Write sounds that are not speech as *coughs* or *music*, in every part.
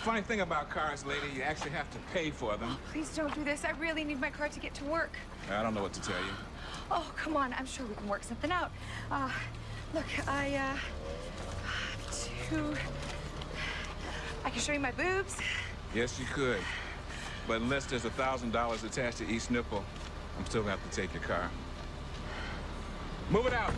funny thing about cars, lady. You actually have to pay for them. Oh, please don't do this. I really need my car to get to work. I don't know what to tell you. Oh, come on. I'm sure we can work something out. Uh, look, I, uh. I can show you my boobs. Yes, you could. But unless there's a $1,000 attached to each nipple, I'm still gonna have to take your car. Move it out!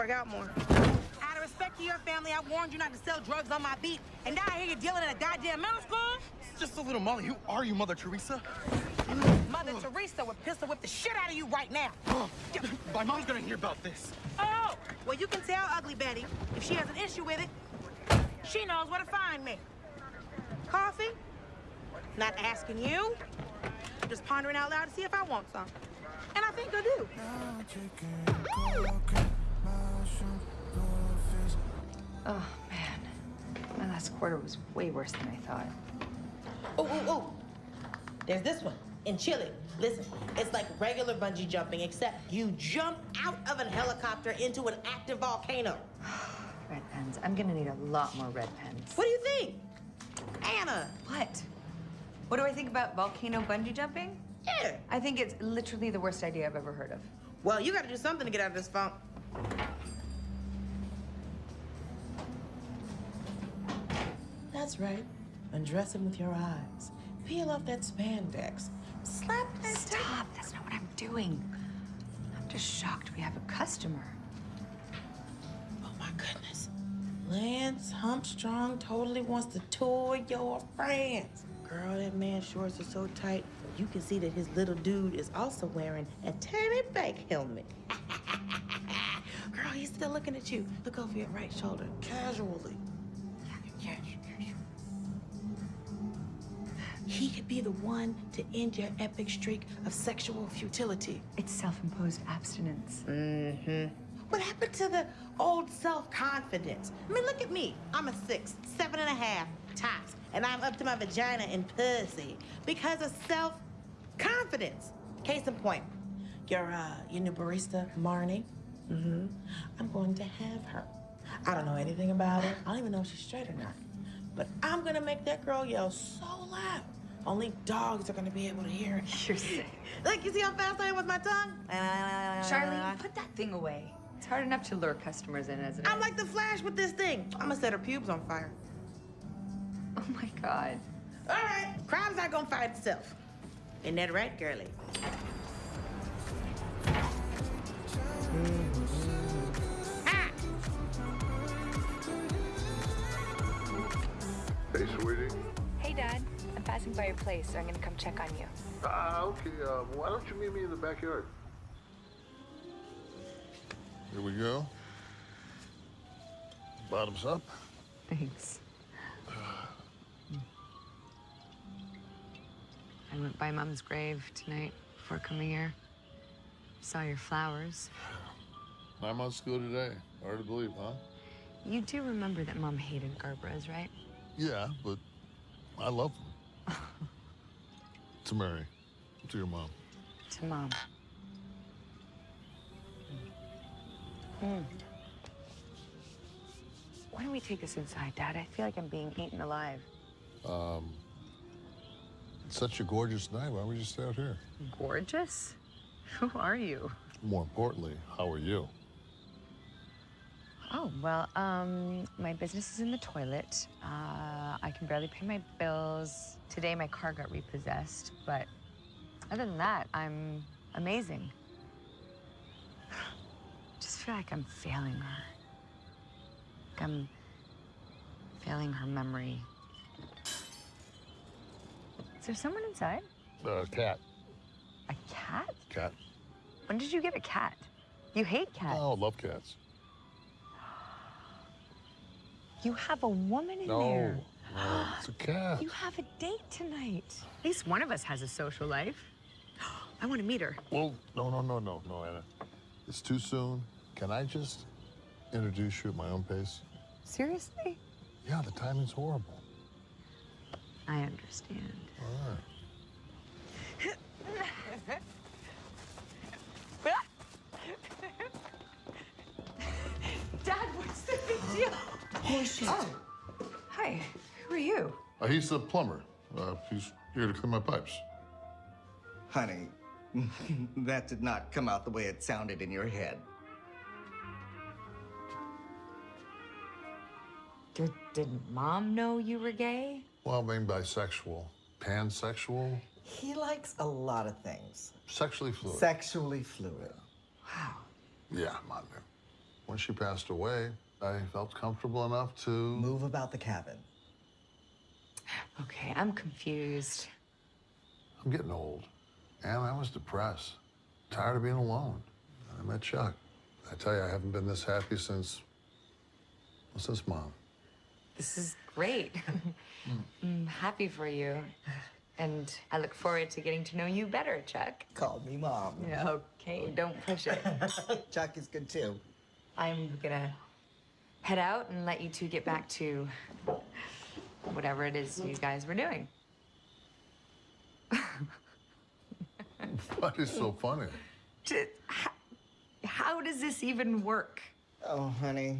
Work out more. Out of respect to your family, I warned you not to sell drugs on my beat, and now I hear you're dealing in a goddamn middle school? Just a little Molly. Who are you, Mother Teresa? Mother Teresa would pistol whip the shit out of you right now. *gasps* My mom's gonna hear about this. Oh, well, you can tell Ugly Betty if she has an issue with it. She knows where to find me. Coffee? Not asking you. Just pondering out loud to see if I want some. And I think I do. Oh, man. My last quarter was way worse than I thought. Oh, oh, oh. There's this one in Chile. Listen, it's like regular bungee jumping, except you jump out of a helicopter into an active volcano. *sighs* red pens. I'm gonna need a lot more red pens. What do you think? Anna! What? What do I think about volcano bungee jumping? Yeah. I think it's literally the worst idea I've ever heard of. Well, you gotta do something to get out of this funk. That's right. Undress him with your eyes. Peel off that spandex. Slap that Stop. That's not what I'm doing. I'm just shocked we have a customer. Oh, my goodness. Lance Humpstrong totally wants to tour your France. Girl, that man's shorts are so tight, you can see that his little dude is also wearing a tiny bike helmet. *laughs* Girl, he's still looking at you. Look over your right shoulder, casually. He could be the one to end your epic streak of sexual futility. It's self-imposed abstinence. Mm-hmm. What happened to the old self-confidence? I mean, look at me. I'm a six, seven and a half, tops, and I'm up to my vagina in pussy because of self-confidence. Case in point, your, uh, your new barista, Marnie, mm-hmm. I'm going to have her. I don't know anything about her. I don't even know if she's straight or not. But I'm gonna make that girl yell so loud only dogs are gonna be able to hear it. *laughs* You're sick. Look, you see how fast I am with my tongue? Charlie, put that thing away. It's hard enough to lure customers in as it I'm like the Flash with this thing. I'm gonna set her pubes on fire. Oh my God. All right, crime's not gonna fight itself. Ain't that right, girlie? Hey, sweetie. Hey, Dad. I'm passing by your place, so I'm gonna come check on you. Ah, uh, okay. Uh, why don't you meet me in the backyard? Here we go. Bottoms up. Thanks. I went by Mom's grave tonight before coming here. Saw your flowers. Nine months ago today. Hard to believe, huh? You do remember that Mom hated Gerberas, right? Yeah, but I love them. *laughs* to Mary. To your mom. To Mom. Mm. Why don't we take this inside, Dad? I feel like I'm being eaten alive. Um, it's such a gorgeous night. Why don't we just stay out here? Gorgeous? Who are you? More importantly, how are you? Oh, well, um, my business is in the toilet. Uh, I can barely pay my bills. Today, my car got repossessed, but other than that, I'm amazing. Just feel like I'm failing her. Like I'm failing her memory. Is there someone inside? Uh, cat. A cat? Cat. When did you get a cat? You hate cats. Oh, love cats. You have a woman in No, there. No, it's a cat. You have a date tonight. At least one of us has a social life. *gasps* I want to meet her. Well, no, no, no, no, no, Anna. It's too soon. Can I just introduce you at my own pace? Seriously? Yeah, the timing's horrible. I understand. All right. *laughs* Dad, what's the big deal? Oh, shit. Oh. Uh, he's the plumber. Uh, he's here to clean my pipes. Honey, *laughs* that did not come out the way it sounded in your head. Did, did mom know you were gay? Well, I mean bisexual, pansexual, He likes a lot of things. sexually fluid. Sexually fluid. Wow. yeah, Manu. When she passed away, I felt comfortable enough to. Move about the cabin. Okay, I'm confused. I'm getting old. And I was depressed, tired of being alone. I met Chuck. I tell you, I haven't been this happy since. well, since mom. This is great. *laughs* I'm happy for you. And I look forward to getting to know you better, Chuck. Call me mom. Yeah, okay, don't push it. *laughs* Chuck is good too. I'm gonna head out and let you two get back to whatever it is you guys were doing. What is so funny? J- How, how does this even work? Oh, honey.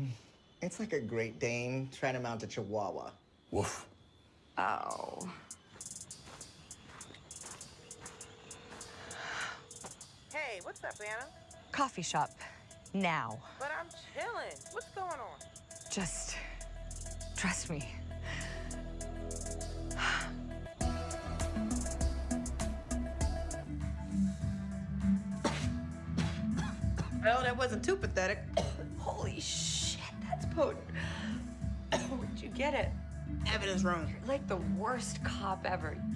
It's like a Great Dane trying to mount a Chihuahua. Woof. Oh. Hey, what's up, Anna? Coffee shop. Now. But I'm chilling. What's going on? Just trust me. Well, that wasn't too pathetic. *coughs* Holy shit, that's potent. *coughs* Where'd you get it? Evidence room. You're like the worst cop ever. *coughs*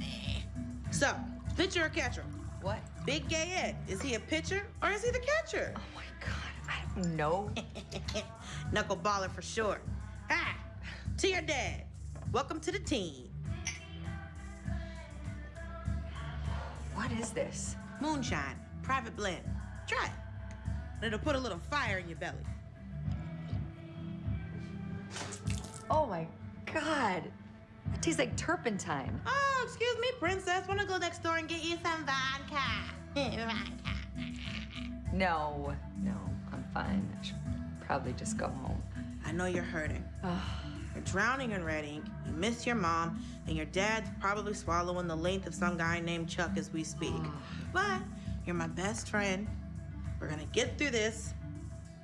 So, pitcher or catcher? What? Big Gay Ed, is he a pitcher or is he the catcher? Oh my god, I don't know. *laughs* Knuckleballer for sure. Hi, to your dad. Welcome to the team. What is this? Moonshine, private blend. Try it. And it'll put a little fire in your belly. Oh my god. It tastes like turpentine. Oh, excuse me, princess. Wanna go next door and get you some vodka? *laughs* vodka. No, no, I'm fine. I should probably just go home. I know you're hurting. You're drowning in red ink. You miss your mom, and your dad's probably swallowing the length of some guy named Chuck as we speak. But you're my best friend. We're gonna get through this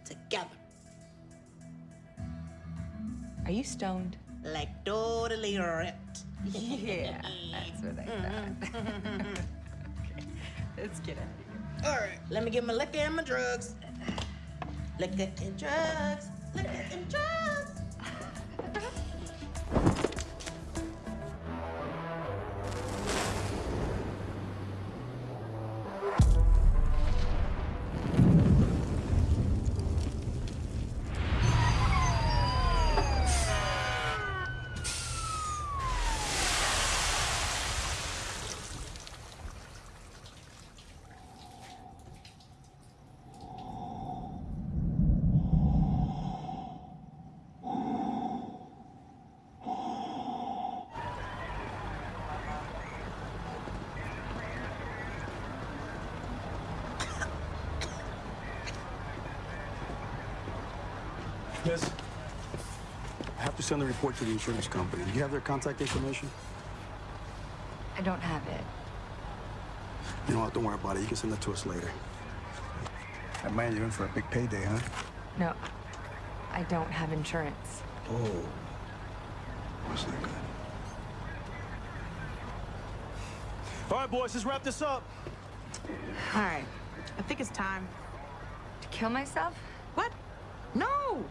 together. Are you stoned? Like totally ripped. Yeah, that's what I mm-hmm. thought. *laughs* okay, let's get out of here. All right, let me get my liquor and my drugs. Liquor and drugs. Liquor and drugs. I have to send the report to the insurance company. Do you have their contact information? I don't have it. You know what? Don't worry about it. You can send that to us later. That man, you're in for a big payday, huh? No. I don't have insurance. Oh. That's not good. All right, boys, let's wrap this up. All right. I think it's time. To kill myself?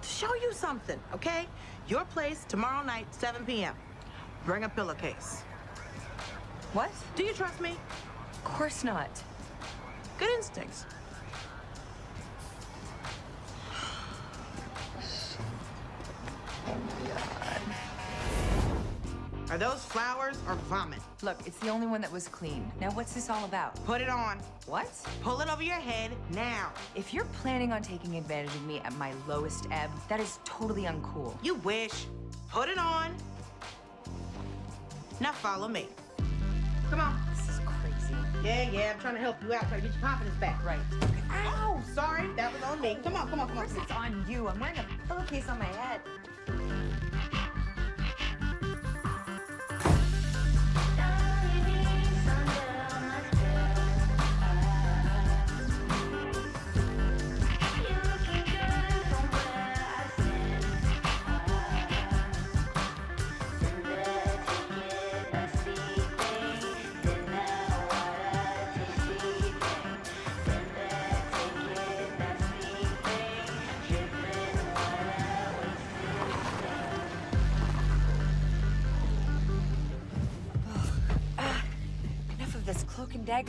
To show you something, okay? Your place tomorrow night, 7 p.m. Bring a pillowcase. What? Do you trust me? Of course not. Good instincts. Those flowers or vomit? Look, it's the only one that was clean. Now, what's this all about? Put it on. What? Pull it over your head now. If you're planning on taking advantage of me at my lowest ebb, that is totally uncool. You wish. Put it on. Now follow me. Come on. This is crazy. Yeah, yeah, I'm trying to help you out, trying to get your confidence back. Right. Ow! Sorry, that was on me. Come on, come on, come on. Of course it's on you. I'm wearing a pillowcase on my head.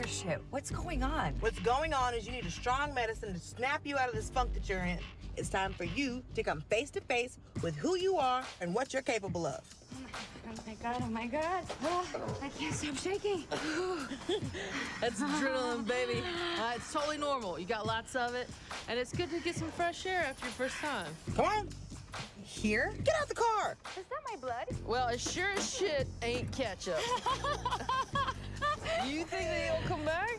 Shit. What's going on? What's going on is you need a strong medicine to snap you out of this funk that you're in. It's time for you to come face to face with who you are and what you're capable of. Oh my god, oh my god. Oh, I can't stop shaking. *sighs* That's adrenaline, baby. Uh, it's totally normal. You got lots of it, and it's good to get some fresh air after your first time. Come on. Here? Get out the car. Is that my blood? Well, as sure as shit ain't ketchup. you think that he'll come back?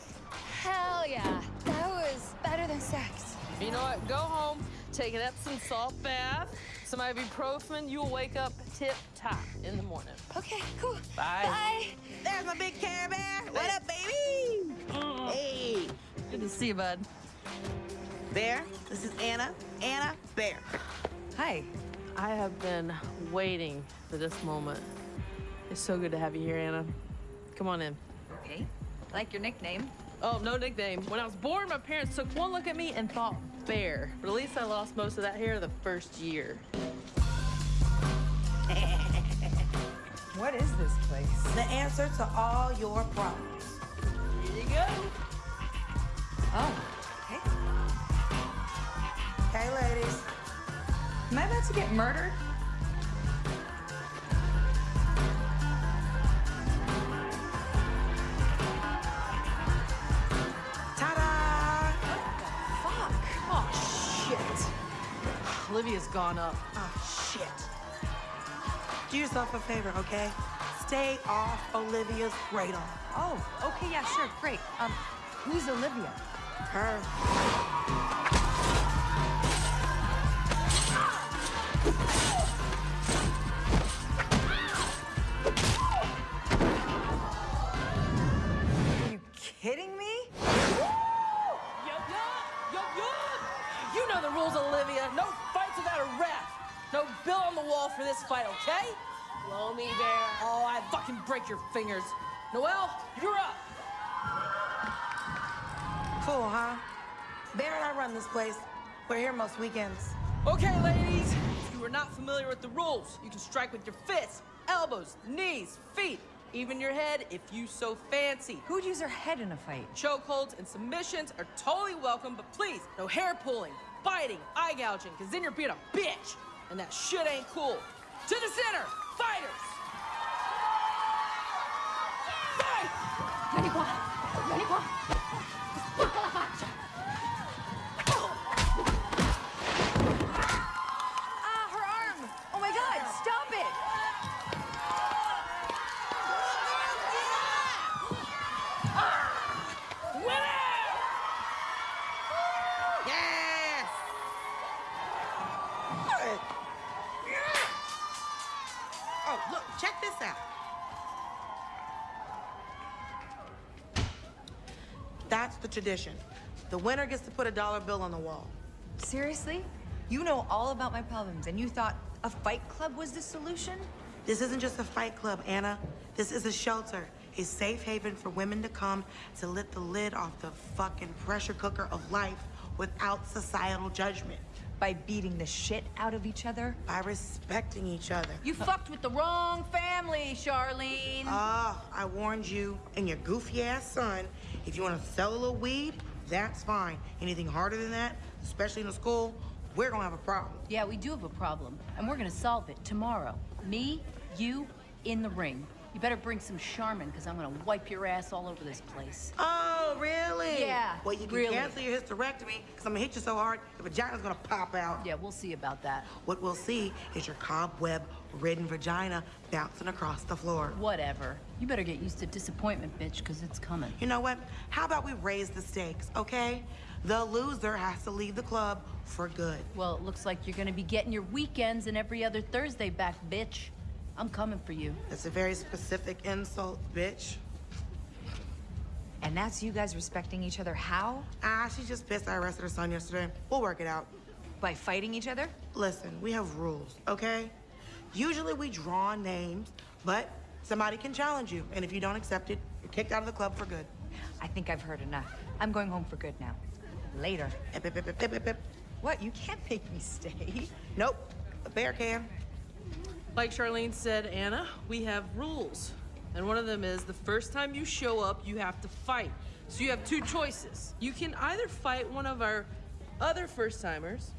Hell yeah. That was better than sex. You know what? Go home, take an Epsom salt bath, some ibuprofen. You'll wake up tip top in the morning. Okay, cool. Bye. Bye. There's my big Care Bear. What up, baby? Hey. Good to see you, bud. Bear, this is Anna. Anna Bear. Hi. I have been waiting for this moment. It's so good to have you here, Anna. Come on in. Okay. Like your nickname. Oh, no nickname. When I was born, my parents took one look at me and thought bear. But at least I lost most of that hair the first year. *laughs* What is this place? The answer to all your problems. Here you go. Oh, okay. Hey, ladies. Am I about to get murdered? Ta-da! Fuck. Oh, shit. Olivia's gone up. Oh, shit. Do yourself a favor, okay? Stay off Olivia's radar. Oh, okay, yeah, sure, great. Um, who's Olivia? Her. No bill on the wall for this fight, okay? Blow me, bear. Oh, I fucking break your fingers. Noel, you're up. Cool, huh? Bear and I run this place. We're here most weekends. Okay, ladies. If you are not familiar with the rules, you can strike with your fists, elbows, knees, feet, even your head if you so fancy. Who'd use her head in a fight? Chokeholds and submissions are totally welcome, but please, no hair pulling, biting, eye gouging, because then you're being a bitch and that shit ain't cool. To the center, fighters! Fight! 91. Tradition. The winner gets to put a dollar bill on the wall. Seriously? You know all about my problems, and you thought a fight club was the solution? This isn't just a fight club, Anna. This is a shelter. a safe haven for women to come to lift the lid off the fucking pressure cooker of life without societal judgment. By beating the shit out of each other? By respecting each other. You fucked with the wrong family, Charlene. Ah, I warned you and your goofy ass son. If you want to sell a little weed, that's fine. Anything harder than that, especially in a school, we're gonna have a problem. yeah, we do have a problem, and we're gonna solve it tomorrow. Me, you, in the ring. You better bring some Charmin, because I'm gonna wipe your ass all over this place. Oh, really? Yeah, Well, you can really. cancel your hysterectomy because I'm gonna hit you so hard, your vagina's gonna pop out. Yeah, we'll see about that. What we'll see is your cobweb-ridden vagina bouncing across the floor. Whatever. You better get used to disappointment, bitch, because it's coming. You know what? How about we raise the stakes, okay? The loser has to leave the club for good. Well, it looks like you're gonna be getting your weekends and every other Thursday back, bitch. I'm coming for you. That's a very specific insult, bitch. And that's you guys respecting each other how? Ah, she's just pissed I arrested her son yesterday. We'll work it out. By fighting each other? Listen, we have rules, okay? Usually we draw names, but somebody can challenge you. And if you don't accept it, you're kicked out of the club for good. I think I've heard enough. I'm going home for good now. Later. Hip, hip, hip. What? You can't make me stay. Nope, a bear can. Like Charlene said, Anna, we have rules. And one of them is the first time you show up, you have to fight. So you have two choices. You can either fight one of our other first timers,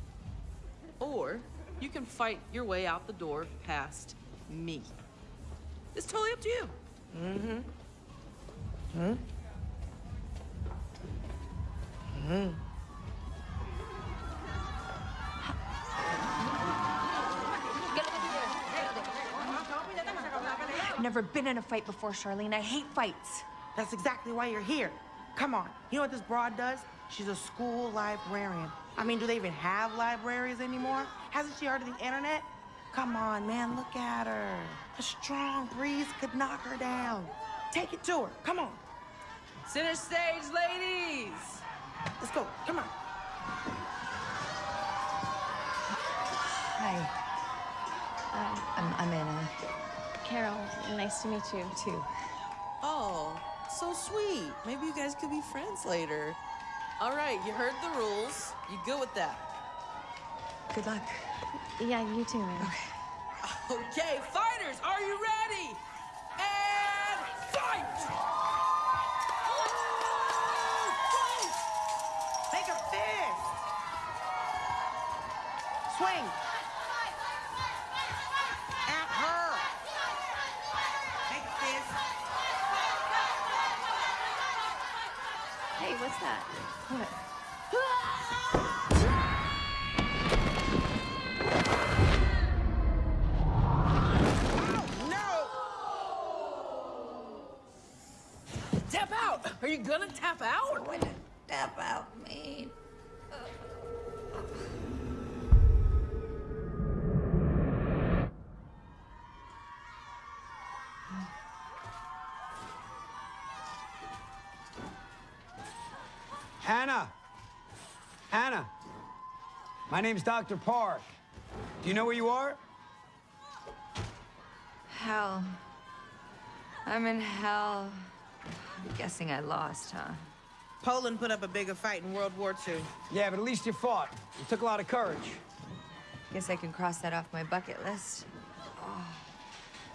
or you can fight your way out the door past me. It's totally up to you. Mm-hmm. Hmm? Hmm. Never been in a fight before, Charlene. I hate fights. That's exactly why you're here. Come on. You know what this broad does? She's a school librarian. I mean, do they even have libraries anymore? Hasn't she heard of the internet? Come on, man, look at her. A strong breeze could knock her down. Take it to her. Come on. Center stage, ladies! Let's go. Come on. Hi. I'm, I'm Anna. Carol, nice to meet you. Too. Oh, so sweet. Maybe you guys could be friends later. All right, you heard the rules. You good with that? Good luck. Yeah, you too, man. Okay, fighters, are you ready? And fight! Make a fist. Swing. Hey, what's that? What? Tap out! Are you gonna tap out? What did tap out mean? My name's Dr. Park. Do you know where you are? Hell. I'm in hell. I'm guessing I lost, huh? Poland put up a bigger fight in World War II. Yeah, but at least you fought. It took a lot of courage. Guess I can cross that off my bucket list. Oh,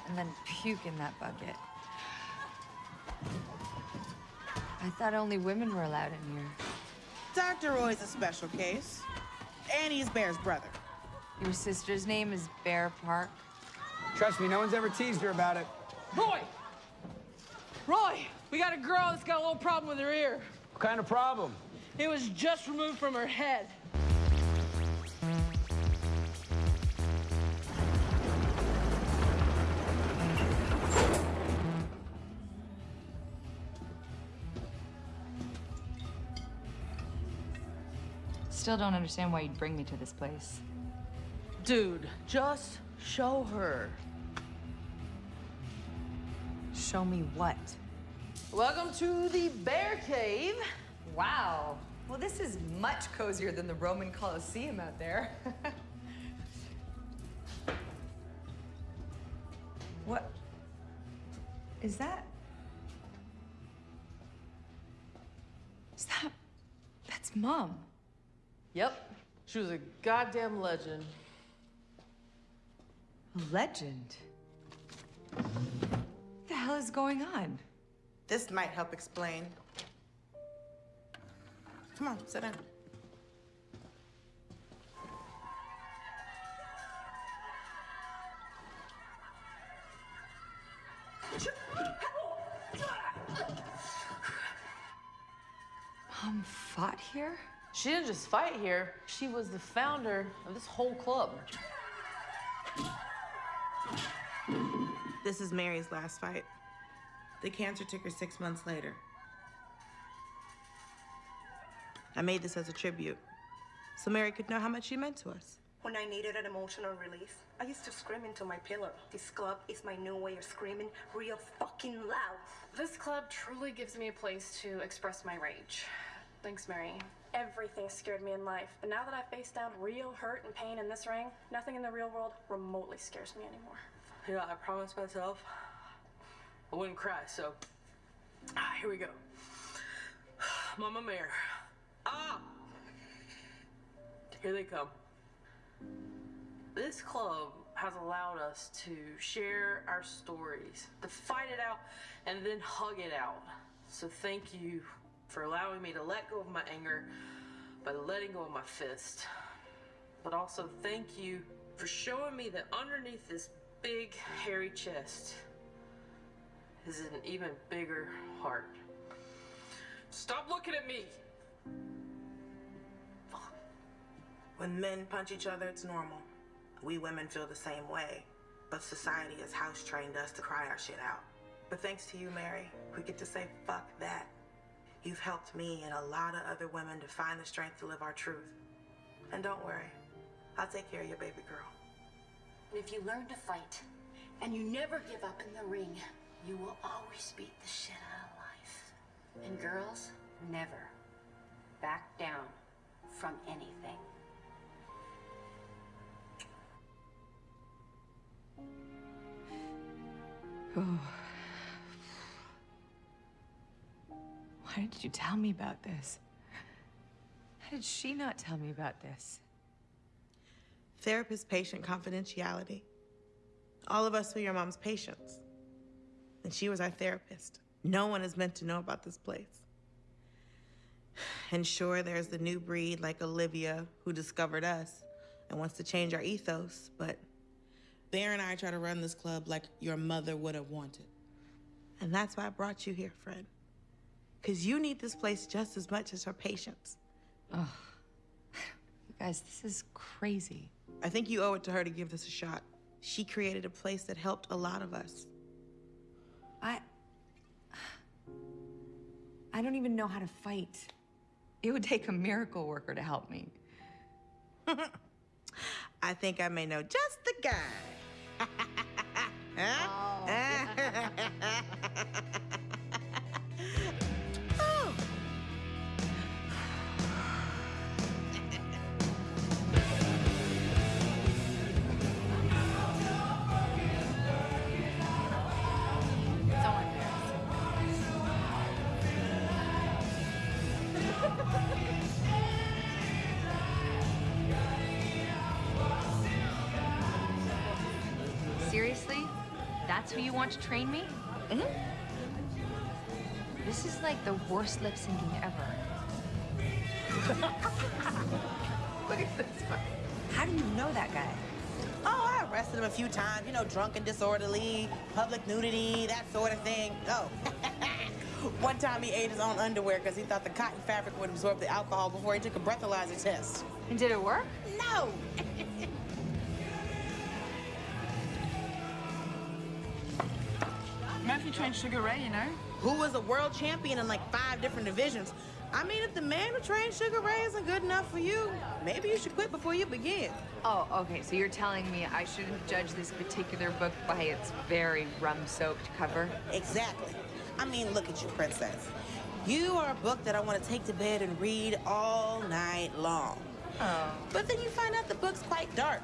and then puke in that bucket. I thought only women were allowed in here. Dr. Roy's a special case. And he's Bear's brother. Your sister's name is Bear Park. Trust me, no one's ever teased her about it. Roy! Roy! We got a girl that's got a little problem with her ear. What kind of problem? It was just removed from her head. still don't understand why you'd bring me to this place. Dude, just show her. Show me what? Welcome to the Bear Cave. Wow. Well, this is much cozier than the Roman Colosseum out there. *laughs* what is that? Is that... That's Mom. Yep. She was a goddamn legend. A legend. What the hell is going on? This might help explain. Come on, sit down. Mom fought here? She didn't just fight here, she was the founder of this whole club. This is Mary's last fight. The cancer took her six months later. I made this as a tribute, so Mary could know how much she meant to us. When I needed an emotional release, I used to scream into my pillow. This club is my new way of screaming real fucking loud. This club truly gives me a place to express my rage. Thanks, Mary. Everything scared me in life, but now that I've faced down real hurt and pain in this ring, nothing in the real world remotely scares me anymore. Know, I promised myself I wouldn't cry, so ah, here we go. *sighs* Mama Mare. Ah! Here they come. This club has allowed us to share our stories, to fight it out, and then hug it out. So thank you for allowing me to let go of my anger by letting go of my fist. But also thank you for showing me that underneath this big, hairy chest is an even bigger heart. Stop looking at me! When men punch each other, it's normal. We women feel the same way, but society has house trained us to cry our shit out. But thanks to you, Mary, we get to say fuck that. You've helped me and a lot of other women to find the strength to live our truth. And don't worry, I'll take care of your baby girl. And if you learn to fight and you never give up in the ring, you will always beat the shit out of life. And girls, never back down from anything. *sighs* Oh. Why did you tell me about this? How did she not tell me about this? Therapist patient confidentiality. All of us were your mom's patients. And she was our therapist. No one is meant to know about this place. And sure, there's the new breed like Olivia who discovered us and wants to change our ethos, but Bear and I try to run this club like your mother would have wanted. And that's why I brought you here, Fred. Because you need this place just as much as her patients. *sighs* Oh, you guys, this is crazy. I think you owe it to her to give this a shot. She created a place that helped a lot of us. I. I don't even know how to fight. It would take a miracle worker to help me. *laughs* I think I may know just the guy. huh? *laughs* Oh. *laughs* want to train me? Mm-hmm. This is like the worst lip syncing ever. *laughs* Look at this one. How do you know that guy? Oh, I arrested him a few times. You know, drunk and disorderly, public nudity, that sort of thing. Oh. *laughs* One time he ate his own underwear because he thought the cotton fabric would absorb the alcohol before he took a breathalyzer test. And did it work? No! *laughs* Murphy trained Sugar Ray, you know? Who was a world champion in like five different divisions. I mean, if the man who trained Sugar Ray isn't good enough for you, maybe you should quit before you begin. Oh, okay. So you're telling me I shouldn't judge this particular book by its very rum-soaked cover? Exactly. I mean, look at you, princess. You are a book that I want to take to bed and read all night long. Oh. But then you find out the book's quite dark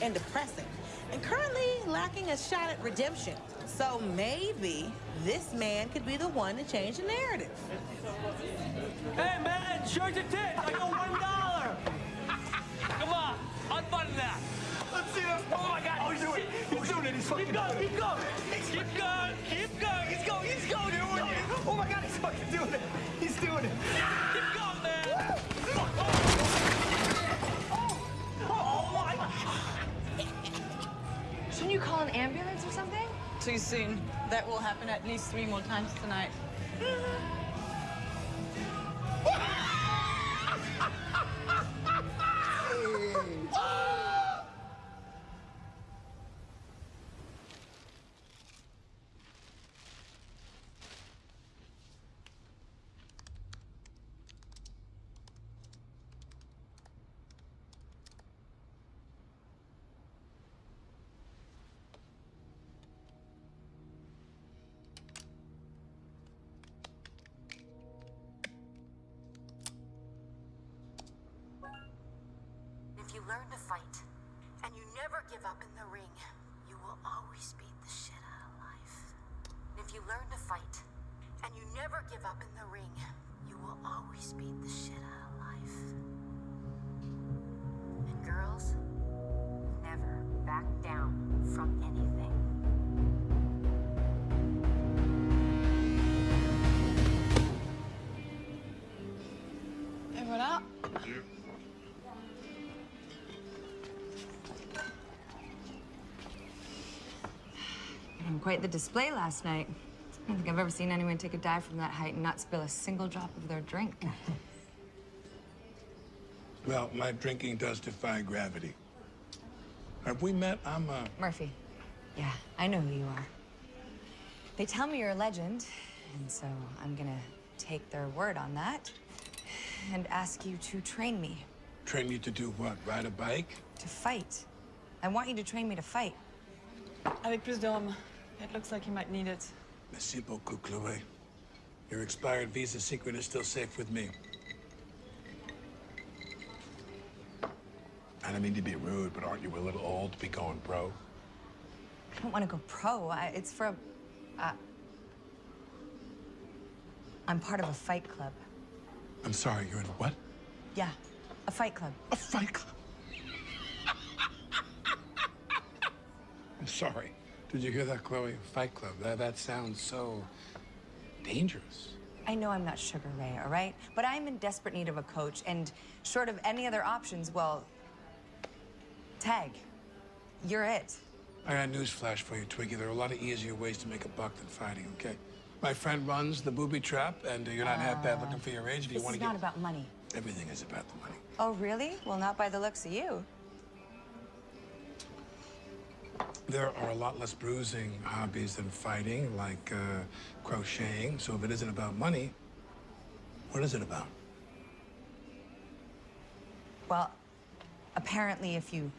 and depressing. and currently lacking a shot at redemption. So maybe this man could be the one to change the narrative. Hey, man, show your tit. I got one dollar. Come on, unbutton that. Let's see this. Oh my God! Oh, he's doing it. He's doing it. He's fucking keep going. doing it. Keep going. Keep going. Keep going. He's going. He's going. He's going. Oh my God, he's fucking doing it. He's doing it. Keep going, man. Oh my. God. Shouldn't you call an ambulance or something? Too soon. That will happen at least three more times tonight. *laughs* fight and you never give up in the ring, you will always beat the shit out of life. If you learn to fight and you never give up in the ring, you will always beat the shit out of life. And girls, never back down from anything. Quite the display last night. I don't think I've ever seen anyone take a dive from that height and not spill a single drop of their drink. *laughs* Well, my drinking does defy gravity. Have we met? I'm, uh... Murphy. Yeah, I know who you are. They tell me you're a legend, and so I'm gonna take their word on that and ask you to train me Train you to do what? Ride a bike? to fight. I want you to train me to fight. Avec plus d'hommes. It looks like you might need it. Merci beaucoup, Chloe. Your expired visa secret is still safe with me. I don't mean to be rude, but aren't you a little old to be going pro? I don't want to go pro. I, it's for a. Uh, I'm part of a fight club. I'm sorry, you're in a what? Yeah, a fight club. A fight club? *laughs* I'm sorry. Did you hear that, Chloe? Fight club. That, that sounds so dangerous. I know I'm not Sugar Ray, all right? But I'm in desperate need of a coach, and short of any other options, well, tag. You're it. I got a news flash for you, Twiggy. There are a lot of easier ways to make a buck than fighting, okay? My friend runs the booby trap, and uh, you're not half bad looking for your age if you want to get. It's not about money. Everything is about the money. Oh, really? Well, not by the looks of you. There are a lot less bruising hobbies than fighting, like uh, crocheting. So if it isn't about money, what is it about? Well, apparently, if you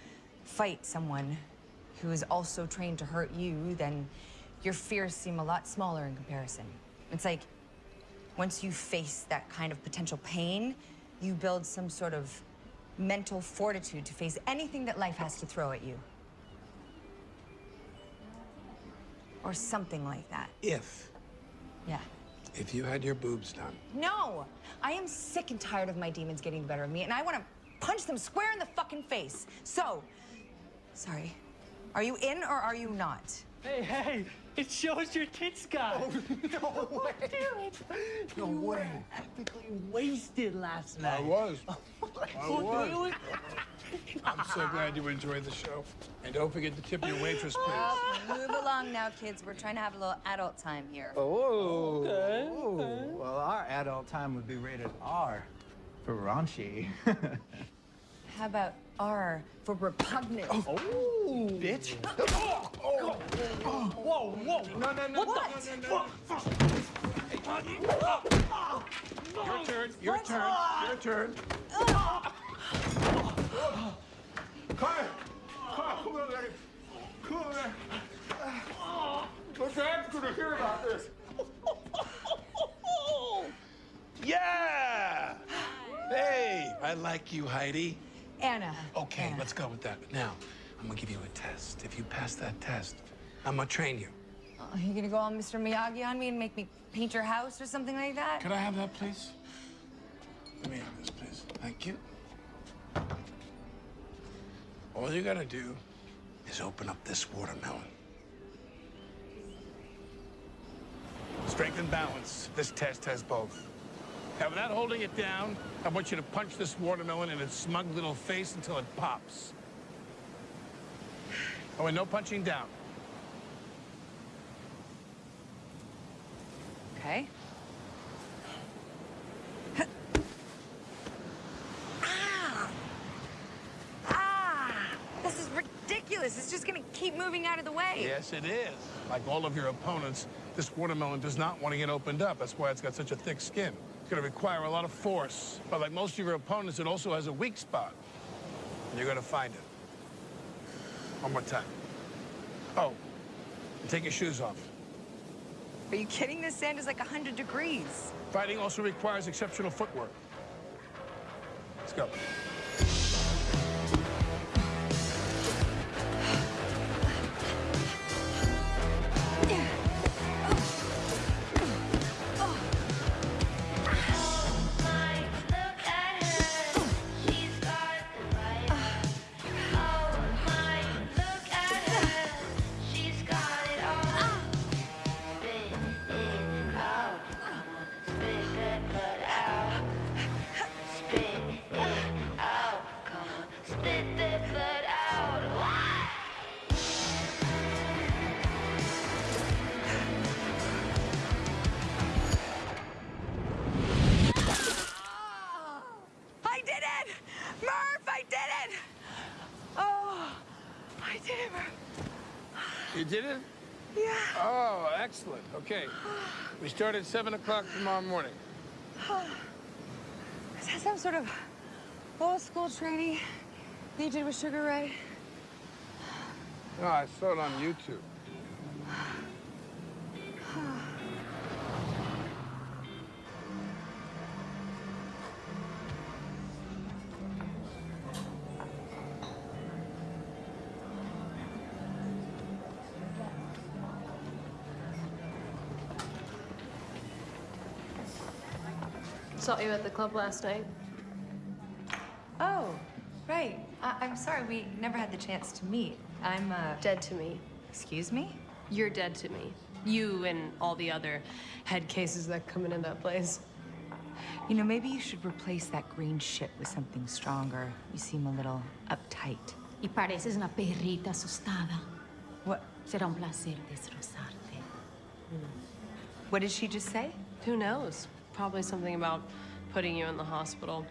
fight someone who is also trained to hurt you, then your fears seem a lot smaller in comparison. It's like once you face that kind of potential pain, you build some sort of mental fortitude to face anything that life has to throw at you. Or something like that. If, Yeah. if you had your boobs done, No! I am sick and tired of my demons getting the better of me, and I want to punch them square in the fucking face. So, sorry. Are you in or are you not? Hey, hey, it shows your tits, guy. Oh, no *laughs* way. Dude, no way. Practically wasted last night. *laughs* I was. I Oh, was. really? I'm so glad you enjoyed the show. And don't forget to tip your waitress, *laughs* please. Well, move along now, kids. We're trying to have a little adult time here. Oh. Okay, oh. Well, our adult time would be rated R for raunchy. How about R for repugnant? Oh, bitch. Oh, oh, whoa, whoa. No, no, no. What What? the? Your turn, your turn, your turn. Quiet. Quiet. Come on, lady. Come on, man. Look, Dad's gonna hear about this. Yeah! Hey, I like you, Heidi. Anna. Okay, let's go with that. Now, I'm gonna give you a test. If you pass that test, I'm gonna train you. Oh, are you gonna go all Mr. Miyagi on me and make me paint your house or something like that? Could I have that, please? Let me have this, please. Thank you. All you gotta do is open up this watermelon. Strength and balance. This test has both. Now, without holding it down, I want you to punch this watermelon in its smug little face until it pops. Oh, and no punching down. Okay. ah! Ah! This is ridiculous. It's just gonna keep moving out of the way. Yes, it is. Like all of your opponents, this watermelon does not want to get opened up. That's why it's got such a thick skin. It's going to require a lot of force. But like most of your opponents, it also has a weak spot. And you're going to find it. One more time. Oh, take your shoes off. Are you kidding? This sand is like 100 degrees. Fighting also requires exceptional footwork. Let's go. I did it, You did it? Yeah. Oh, excellent. Okay. We start at 7 o'clock tomorrow morning. Is that some sort of old school training you did with Sugar Ray? No, I saw it on YouTube. I saw you at the club last night. Oh, right. I- I'm sorry, we never had the chance to meet. I'm, uh... Dead to me. Excuse me? You're dead to me. You and all the other head cases that come into that place. You know, maybe you should replace that green shit with something stronger. You seem a little uptight. Y pareces una perrita asustada. What? Será un placer destrozarte. What did she just say? Who knows? Probably something about putting you in the hospital.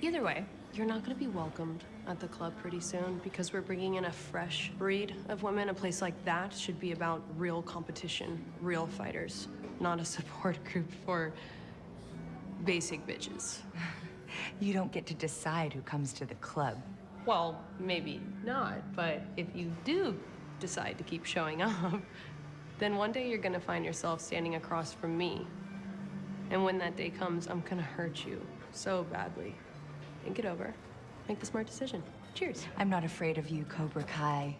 Either way, you're not going to be welcomed at the club pretty soon because we're bringing in a fresh breed of women. A place like that should be about real competition, real fighters, not a *laughs* support group for basic bitches. You don't get to decide who comes to the club. Well, maybe not, but if you do decide to keep showing *laughs* up, then one day you're gonna find yourself standing across from me. And when that day comes, I'm gonna hurt you so badly. Think it over. Make the smart decision. Cheers. I'm not afraid of you, Cobra Kai.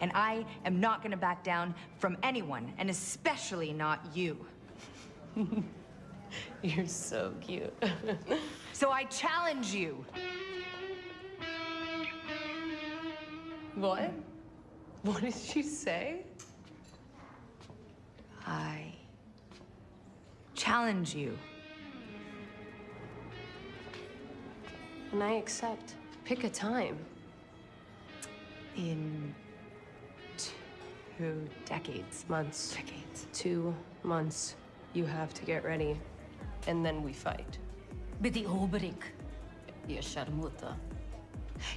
And I am not gonna back down from anyone, and especially not you. *laughs* You're so cute. *laughs* so I challenge you. What? What did she say? I challenge you. And I accept. Pick a time. In two decades. Months. Decades. Two months. You have to get ready. And then we fight. Betty Obrik. You sharmuta.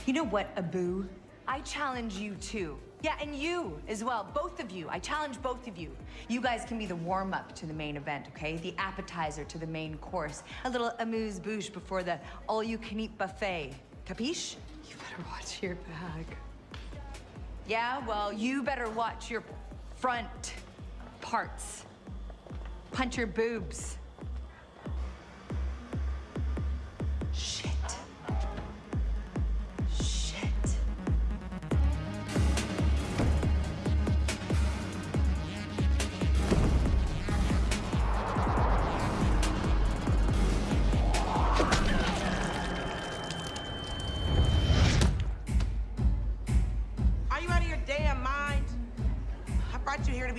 You know what, Abu? I challenge you too. Yeah, and you as well, both of you. I challenge both of you. You guys can be the warm-up to the main event, okay? The appetizer to the main course. A little amuse-bouche before the all-you-can-eat buffet. Capiche? You better watch your back. Yeah, well, you better watch your front parts. Punch your boobs. Shit. Shit.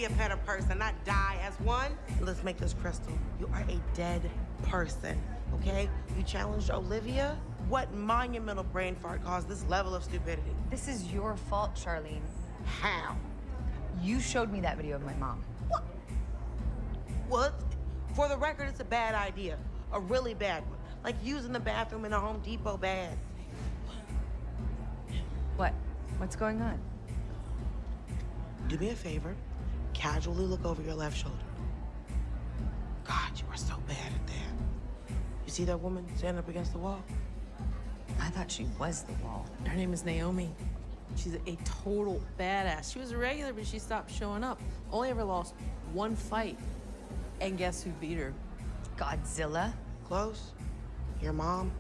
Be a better person, not die as one. Let's make this crystal. You are a dead person, okay? You challenged Olivia? What monumental brain fart caused this level of stupidity? This is your fault, Charlene. How? You showed me that video of my mom. What? Well, for the record, it's a bad idea. A really bad one. Like using the bathroom in a Home Depot bag. What? What's going on? Do me a favor. Casually look over your left shoulder. God, you are so bad at that. You see that woman standing up against the wall? I thought she was the wall. Her name is Naomi. She's a total badass. She was a regular, but she stopped showing up. Only ever lost one fight. And guess who beat her? Godzilla? Close. Your mom?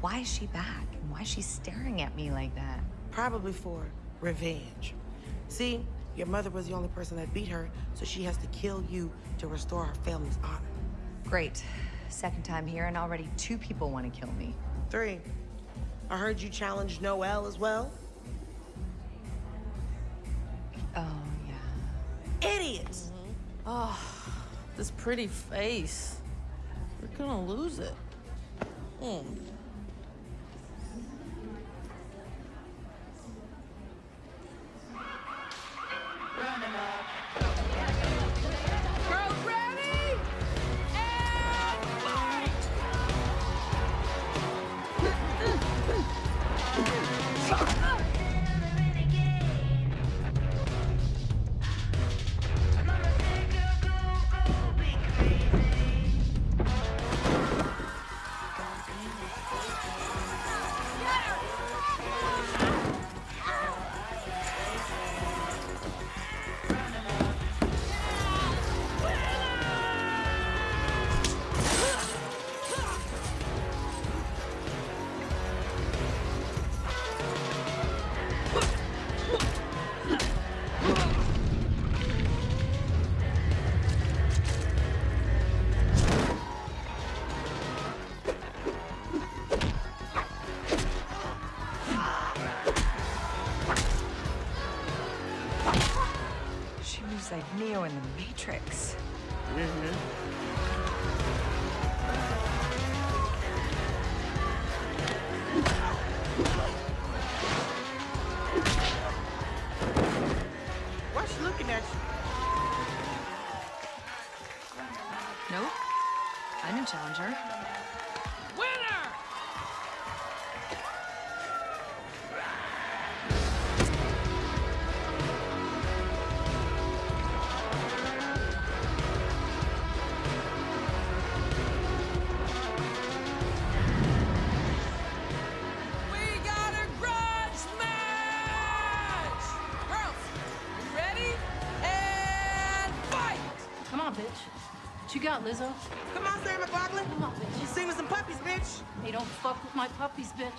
Why is she back? And why is she staring at me like that? Probably for revenge. See, your mother was the only person that beat her, so she has to kill you to restore her family's honor. Great. Second time here, and already two people want to kill me. Three. I heard you challenge Noel as well. Oh, yeah. Idiots! Oh, this pretty face. We're gonna lose it. Hmm. Got, Lizzo? Come on, Sarah McLachlan. Come on, bitch. You sing with some puppies, bitch. Hey, don't fuck with my puppies, bitch.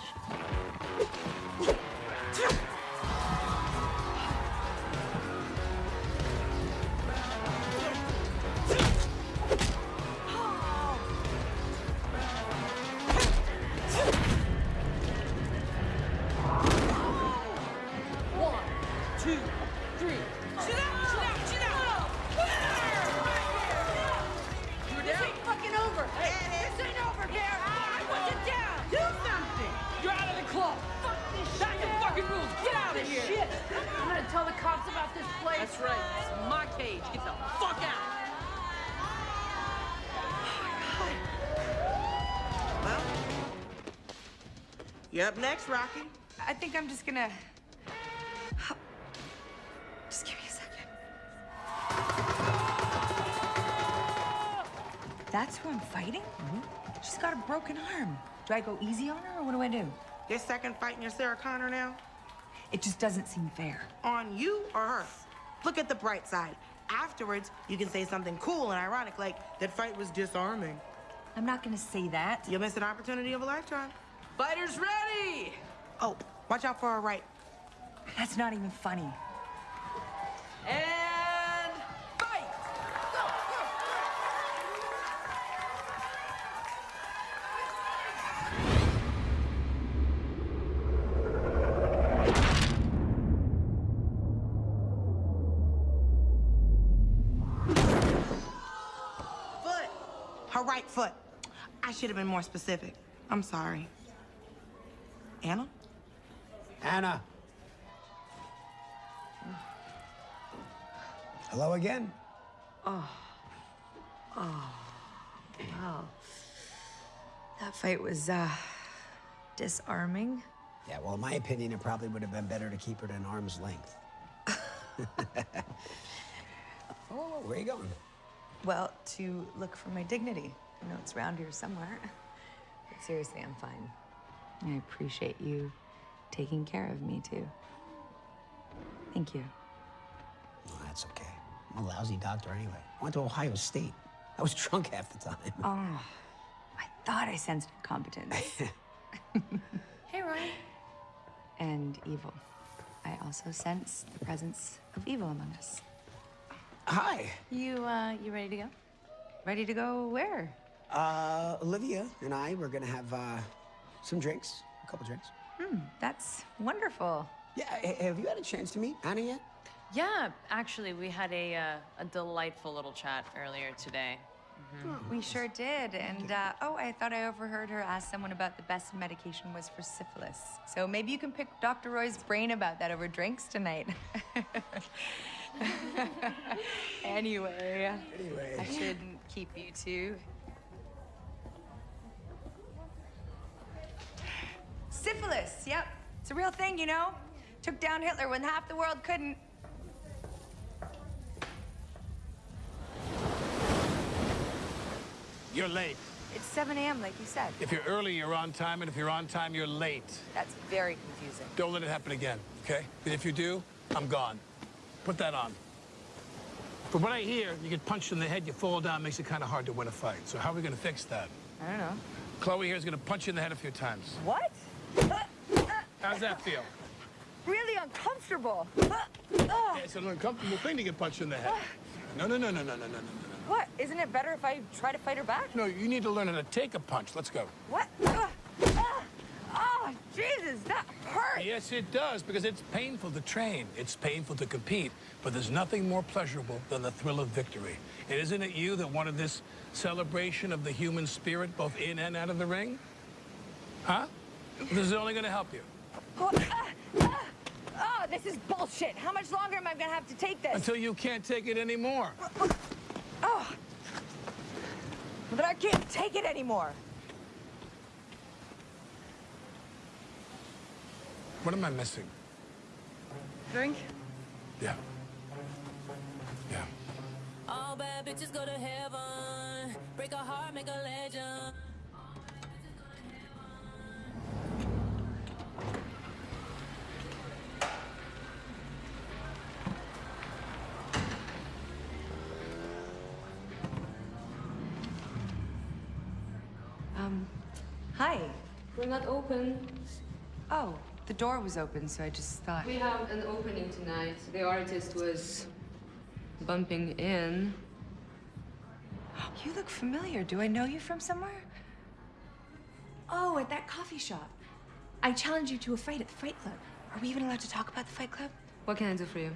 You up next, Rocky. I think I'm just gonna. Just give me a second. That's who I'm fighting? Mm-hmm. She's got a broken arm. Do I go easy on her or what do I do? Your second fight in your Sarah Connor now? It just doesn't seem fair. On you or her? Look at the bright side. Afterwards, you can say something cool and ironic, like, that fight was disarming. I'm not gonna say that. You'll miss an opportunity of a lifetime. Fighters ready! Oh, watch out for our right. That's not even funny. And fight! Go, go, go. Foot. Her right foot. I should have been more specific. I'm sorry. Anna? Anna. Hello again? Oh. Oh. Wow. That fight was, uh, disarming. Yeah, well, in my opinion, it probably would have been better to keep it at an arm's length. *laughs* oh, where are you going? Well, to look for my dignity. I know it's around here somewhere. But seriously, I'm fine. I appreciate you taking care of me, too. Thank you. Oh, that's okay. I'm a lousy doctor anyway. I went to Ohio State. I was *laughs* drunk half the time. Oh, I thought I sensed incompetence. *laughs* Hey, Ronnie. and evil. I also sense the presence of evil among us. Hi. You, uh, you ready to go? Ready to go where? Uh, Olivia and I we're gonna have uh, some drinks, a couple drinks. Hmm, that's wonderful. Yeah, have you had a chance to meet Anna yet? Yeah, actually, we had a, uh, a delightful little chat earlier today. Mhm. We sure did. And, uh, oh, I thought I overheard her ask someone about the best medication was for syphilis. So maybe you can pick Dr. Roy's brain about that over drinks tonight. *laughs* *laughs* anyway, Anyway. I shouldn't keep you two. Syphilis, yep. It's a real thing, you know? Took down Hitler when half the world couldn't. You're late. It's 7 a.m., like you said. If you're early, you're on time, and if you're on time, you're late. That's very confusing. Don't let it happen again, okay? If you do, I'm gone. Put that on. From what I hear, you get punched in the head, you fall down, makes it kind of hard to win a fight. So how are we going to fix that? I don't know. Chloe here is going to punch you in the head a few times. What? How's that feel? Really uncomfortable. Yeah, it's an uncomfortable thing to get punched in the head. No, no, no, no, no, no, no, no, no. What? Isn't it better if I try to fight her back? No, you need to learn how to take a punch. Let's go. What? Oh, Jesus, that hurt. Yes, it does, because it's painful to train. It's painful to compete, but there's nothing more pleasurable than the thrill of victory. And isn't it you that wanted this celebration of the human spirit both in and out of the ring? Huh? This is only going to help you. Oh, ah, ah. Oh, this is bullshit. How much longer am I gonna have to take this? Until you can't take it anymore. Oh. Well, then I can't take it anymore. What am I missing? Drink? Yeah. Yeah. All bad bitches go to heaven. Break a heart, make a legend. Open. Oh, the door was open, so I just thought. We have an opening tonight. The artist was bumping in. You look familiar. Do I know you from somewhere? Oh, at that coffee shop. I challenged you to a fight at the Fight Club. Are we even allowed to talk about the Fight Club? What can I do for you?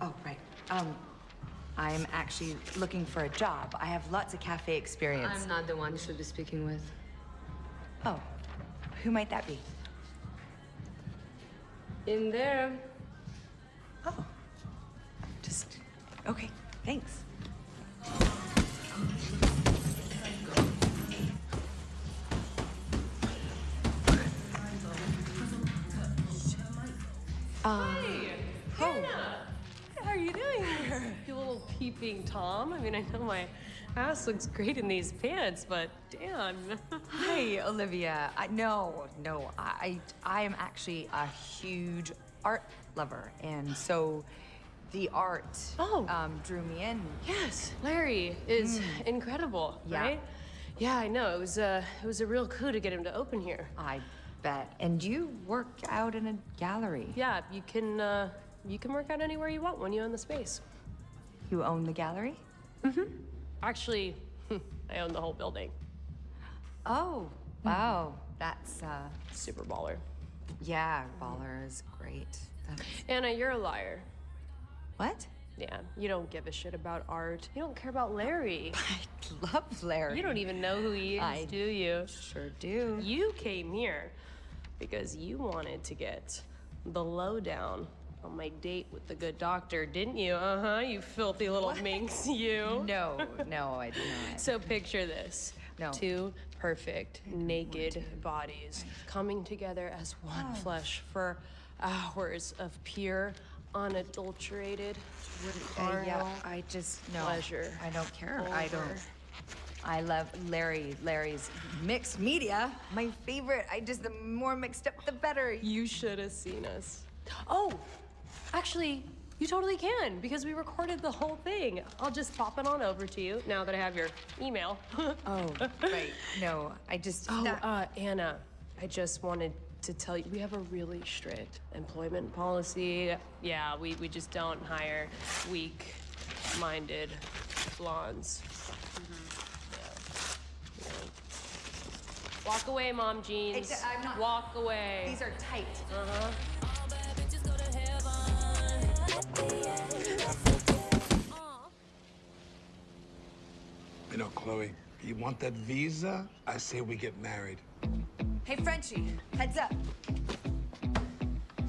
Oh, right. Um, I'm actually looking for a job. I have lots of cafe experience. I'm not the one you should be speaking with. Oh, who might that be? In there. Oh. Just, okay, thanks. Um, Hey, Hannah! What are you doing here? *laughs* You little peeping Tom. I mean, I know my ass looks great in these pants, but damn. *laughs* Hi, Olivia. I, no, no, I, I am actually a huge art lover, and so the art Oh. um, drew me in. Yes, Larry is incredible, Yeah. right? Yeah, I know. It was a it was a real coup to get him to open here. I bet. And you work out in a gallery. Yeah, you can uh, you can work out anywhere you want when you own the space. You own the gallery? Mm-hmm. Actually, *laughs* I own the whole building. Oh, wow. That's uh, Super baller. yeah, baller is great. That's... Anna, you're a liar. What? Yeah, you don't give a shit about art. You don't care about Larry. *laughs* I love Larry. You don't even know who he is, I do you? Sure do. You came here because you wanted to get the lowdown on my date with the good doctor, didn't you? Uh huh, you filthy little minx, you. No, no, I did not. So picture this. No. Two perfect, naked bodies coming together as one Oh. flesh for hours of pure, unadulterated, Uh, yeah, carnal I just no. pleasure. I don't care. I don't. I love Larry. Larry's mixed media. My favorite. I just the more mixed up, the better. You should have seen us. Oh, actually, you totally can because we recorded the whole thing. I'll just pop it on over to you now that I have your email. *laughs* oh, right. No, I just. Oh, not- uh, Anna, I just wanted to tell you we have a really strict employment policy. Yeah, we, we just don't hire weak minded blondes. Yeah. Yeah. Walk away, mom jeans. I'm not- Walk away. These are tight. Uh-huh. You know, Chloe, you want that visa? I say we get married. Hey, Frenchie, heads up.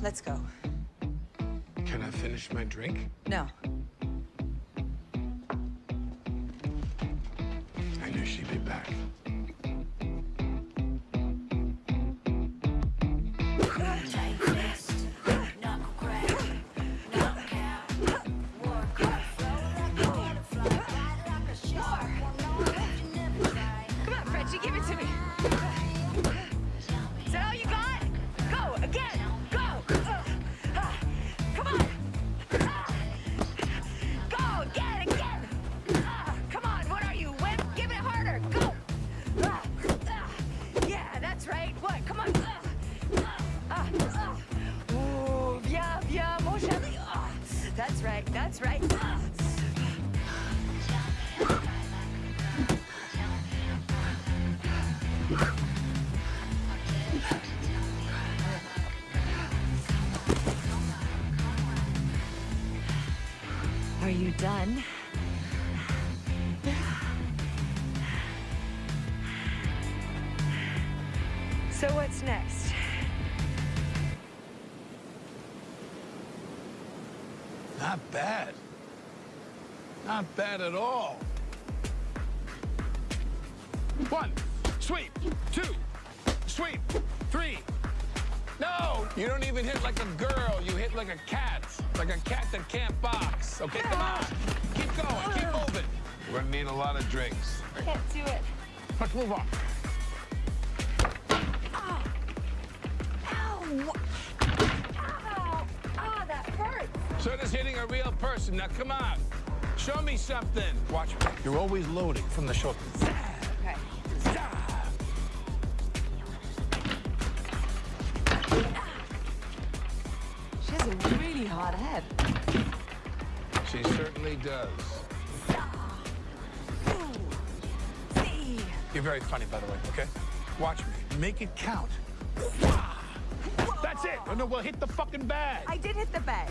Let's go. Can I finish my drink? No. I knew she'd be back. Bad at all. One, sweep. Two, sweep. Three. No, you don't even hit like a girl. You hit like a cat. Like a cat that can't box. Okay, come on. Keep going. Keep moving. We're gonna need a lot of drinks. Can't do it. Let's move on. Ow! Ow! Ah, that hurts. So does hitting a real person. Now, come on. Show me something. Watch me. You're always loading from the shoulder. Okay. She has a really hot head. She certainly does. You're very funny, by the way, okay? Watch me. Make it count. That's it. Oh, no, well, hit the fucking bag. I did hit the bag.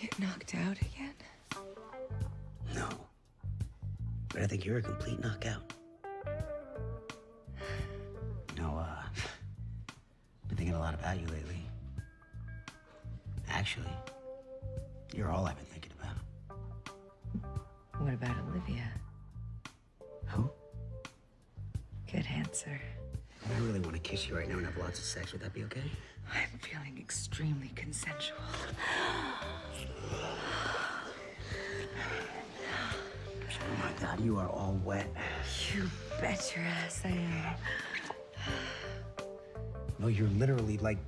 Get knocked out again? No. But I think you're a complete knockout. No, uh... Been thinking a lot about you lately. Actually, you're all I've been thinking about. What about Olivia? Who? Good answer. I really want to kiss you right now and have lots of sex. Would that be okay? Extremely consensual. Oh my God, you are all wet. You bet your ass I am. No, you're literally like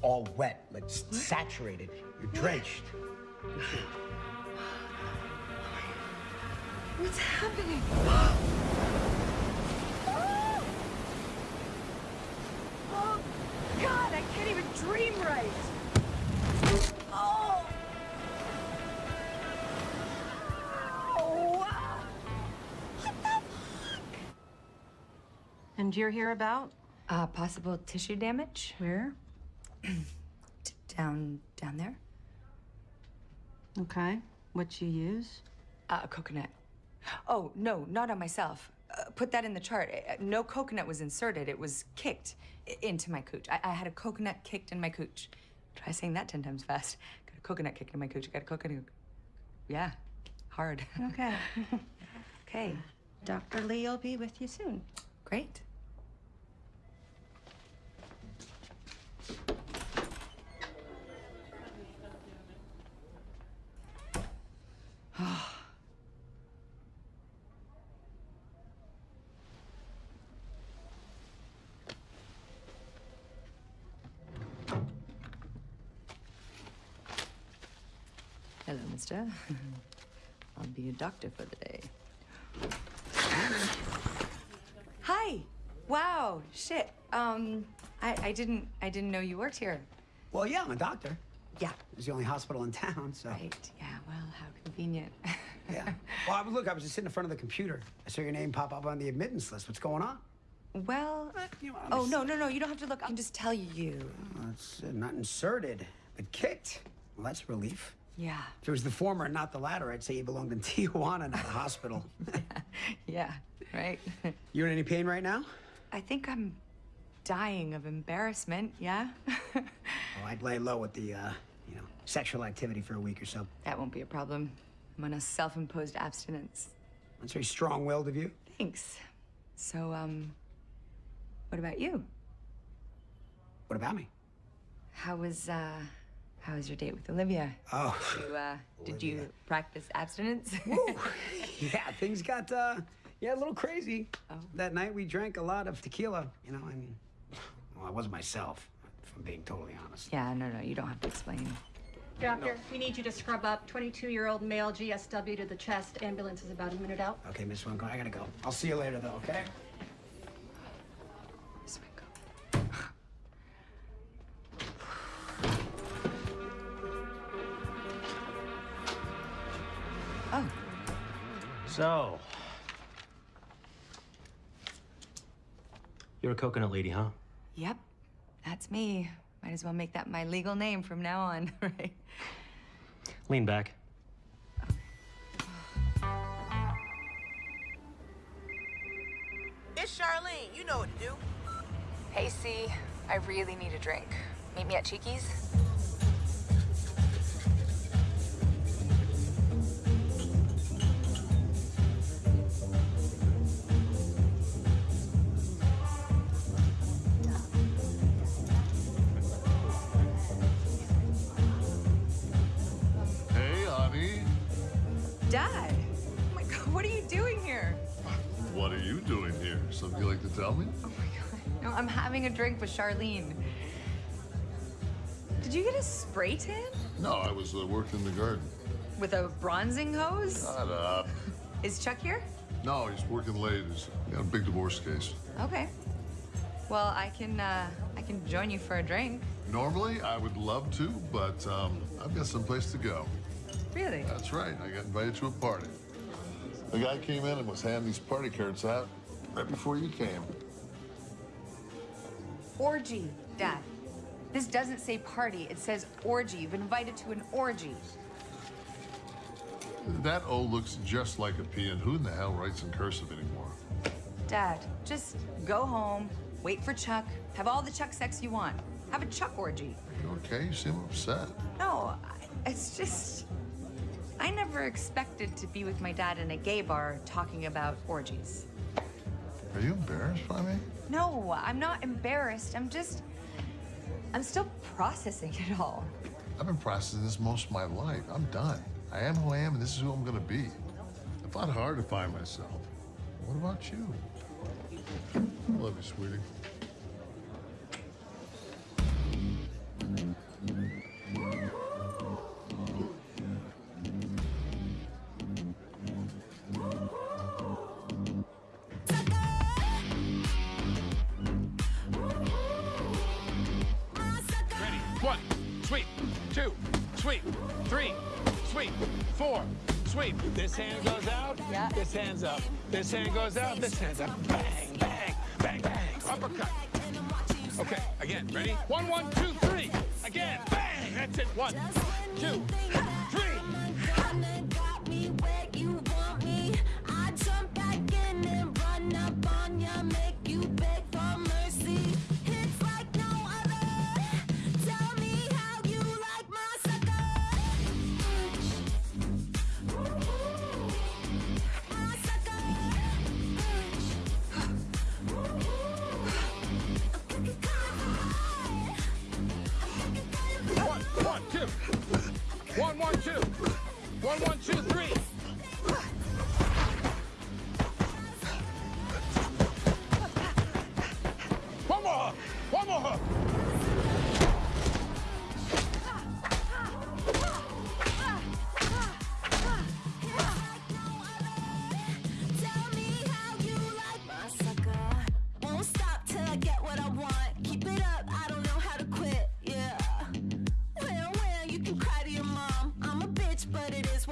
all wet, like s- saturated. You're drenched. What's happening? *gasps* *gasps* God, I can't even dream right. Oh! Oh, wow. And you're here about? Uh, possible tissue damage. Where? *clears throat* Down, down there. Okay. What you use? Uh, coconut. Oh, no, not on myself. Put that in the chart. Uh, no coconut was inserted. It was kicked into my cooch. I, I had a coconut kicked in my cooch. Try saying that 10 times fast. *laughs* Got a coconut kicked in my cooch. Got a coconut. Yeah, hard. *laughs* Okay. *laughs* okay. Dr. Lee will be with you soon. Great. *laughs* I'll be your doctor for the day. Hi. Wow. Shit. Um, I, I didn't I didn't know you worked here. Well, yeah, I'm a doctor. Yeah. It's the only hospital in town, so. Right. Yeah. Well, how convenient. *laughs* Yeah. Well, I was, look, I was just sitting in front of the computer. I saw your name pop up on the admittance list. What's going on? Well. oh no no no! You don't have to look. I can just tell you. Oh, it's uh, not inserted, but kicked. Well, that's a relief. Yeah. If it was the former and not the latter, I'd say you belonged in *laughs* Tijuana, not a hospital. *laughs* Yeah. Right. *laughs* you in any pain right now? I think I'm dying of embarrassment. Yeah. Oh, I'd lay low with the, uh, you know, sexual activity for a week or so. that won't be a problem. I'm on a self-imposed abstinence. That's very strong-willed of you. Thanks. So, um, what about you? What about me? How was uh, how was your date with Olivia? Oh. You, uh, did you practice abstinence? *laughs* Yeah, things got, uh, yeah, a little crazy. That night we drank a lot of tequila. You know, I mean, well, I wasn't myself, if I'm being totally honest. yeah. No, no. You don't have to explain. Doctor, we need you to scrub up 22-year-old male GSW to the chest. Ambulance is about a minute out. Okay, Miss Winco, I gotta go. I'll see you later, though, okay? So. You're a coconut lady, huh? Yep. That's me. Might as well make that my legal name from now on, *laughs* right? Lean back. It's Charlene. You know what to do. Hey, C. I really need a drink. Meet me at Cheeky's. Dad. Oh my God. What are you doing here? What are you doing here? Something you like to tell me? Oh my god. No, I'm having a drink with Charlene. Did you get a spray tan No, I was uh, working in the garden. with a bronzing hose? Shut up. Is Chuck here? No, he's working late. He's got a big divorce case. Okay. Well, I can uh, I can join you for a drink. Normally, I would love to, but um, I've got someplace to go. Really? That's right. I got invited to a party. The guy came in and was handing these party cards out right before you came. Orgy, Dad. This doesn't say party. It says orgy. You've been invited to an orgy. That O looks just like a P, and who in the hell writes in cursive anymore? Dad, just go home, wait for Chuck, have all the Chuck sex you want. Have a Chuck orgy. You okay? You seem upset. No, I- it's just. I never expected to be with my dad in a gay bar talking about orgies. Are you embarrassed by me? No, I'm not embarrassed. I'm just. I'm still processing it all. I've been processing this most of my life. I'm done. I am who I am, and this is who I'm gonna be. I fought hard to find myself. What about you? I love you, sweetie. Four, sweep. This hand goes out. Yeah. This hand's up. This hand goes out. This hand's up. Bang, bang, bang, bang. Uppercut. Okay, again. Ready? One, one, two, three. Again. Bang. That's it. One, two, three.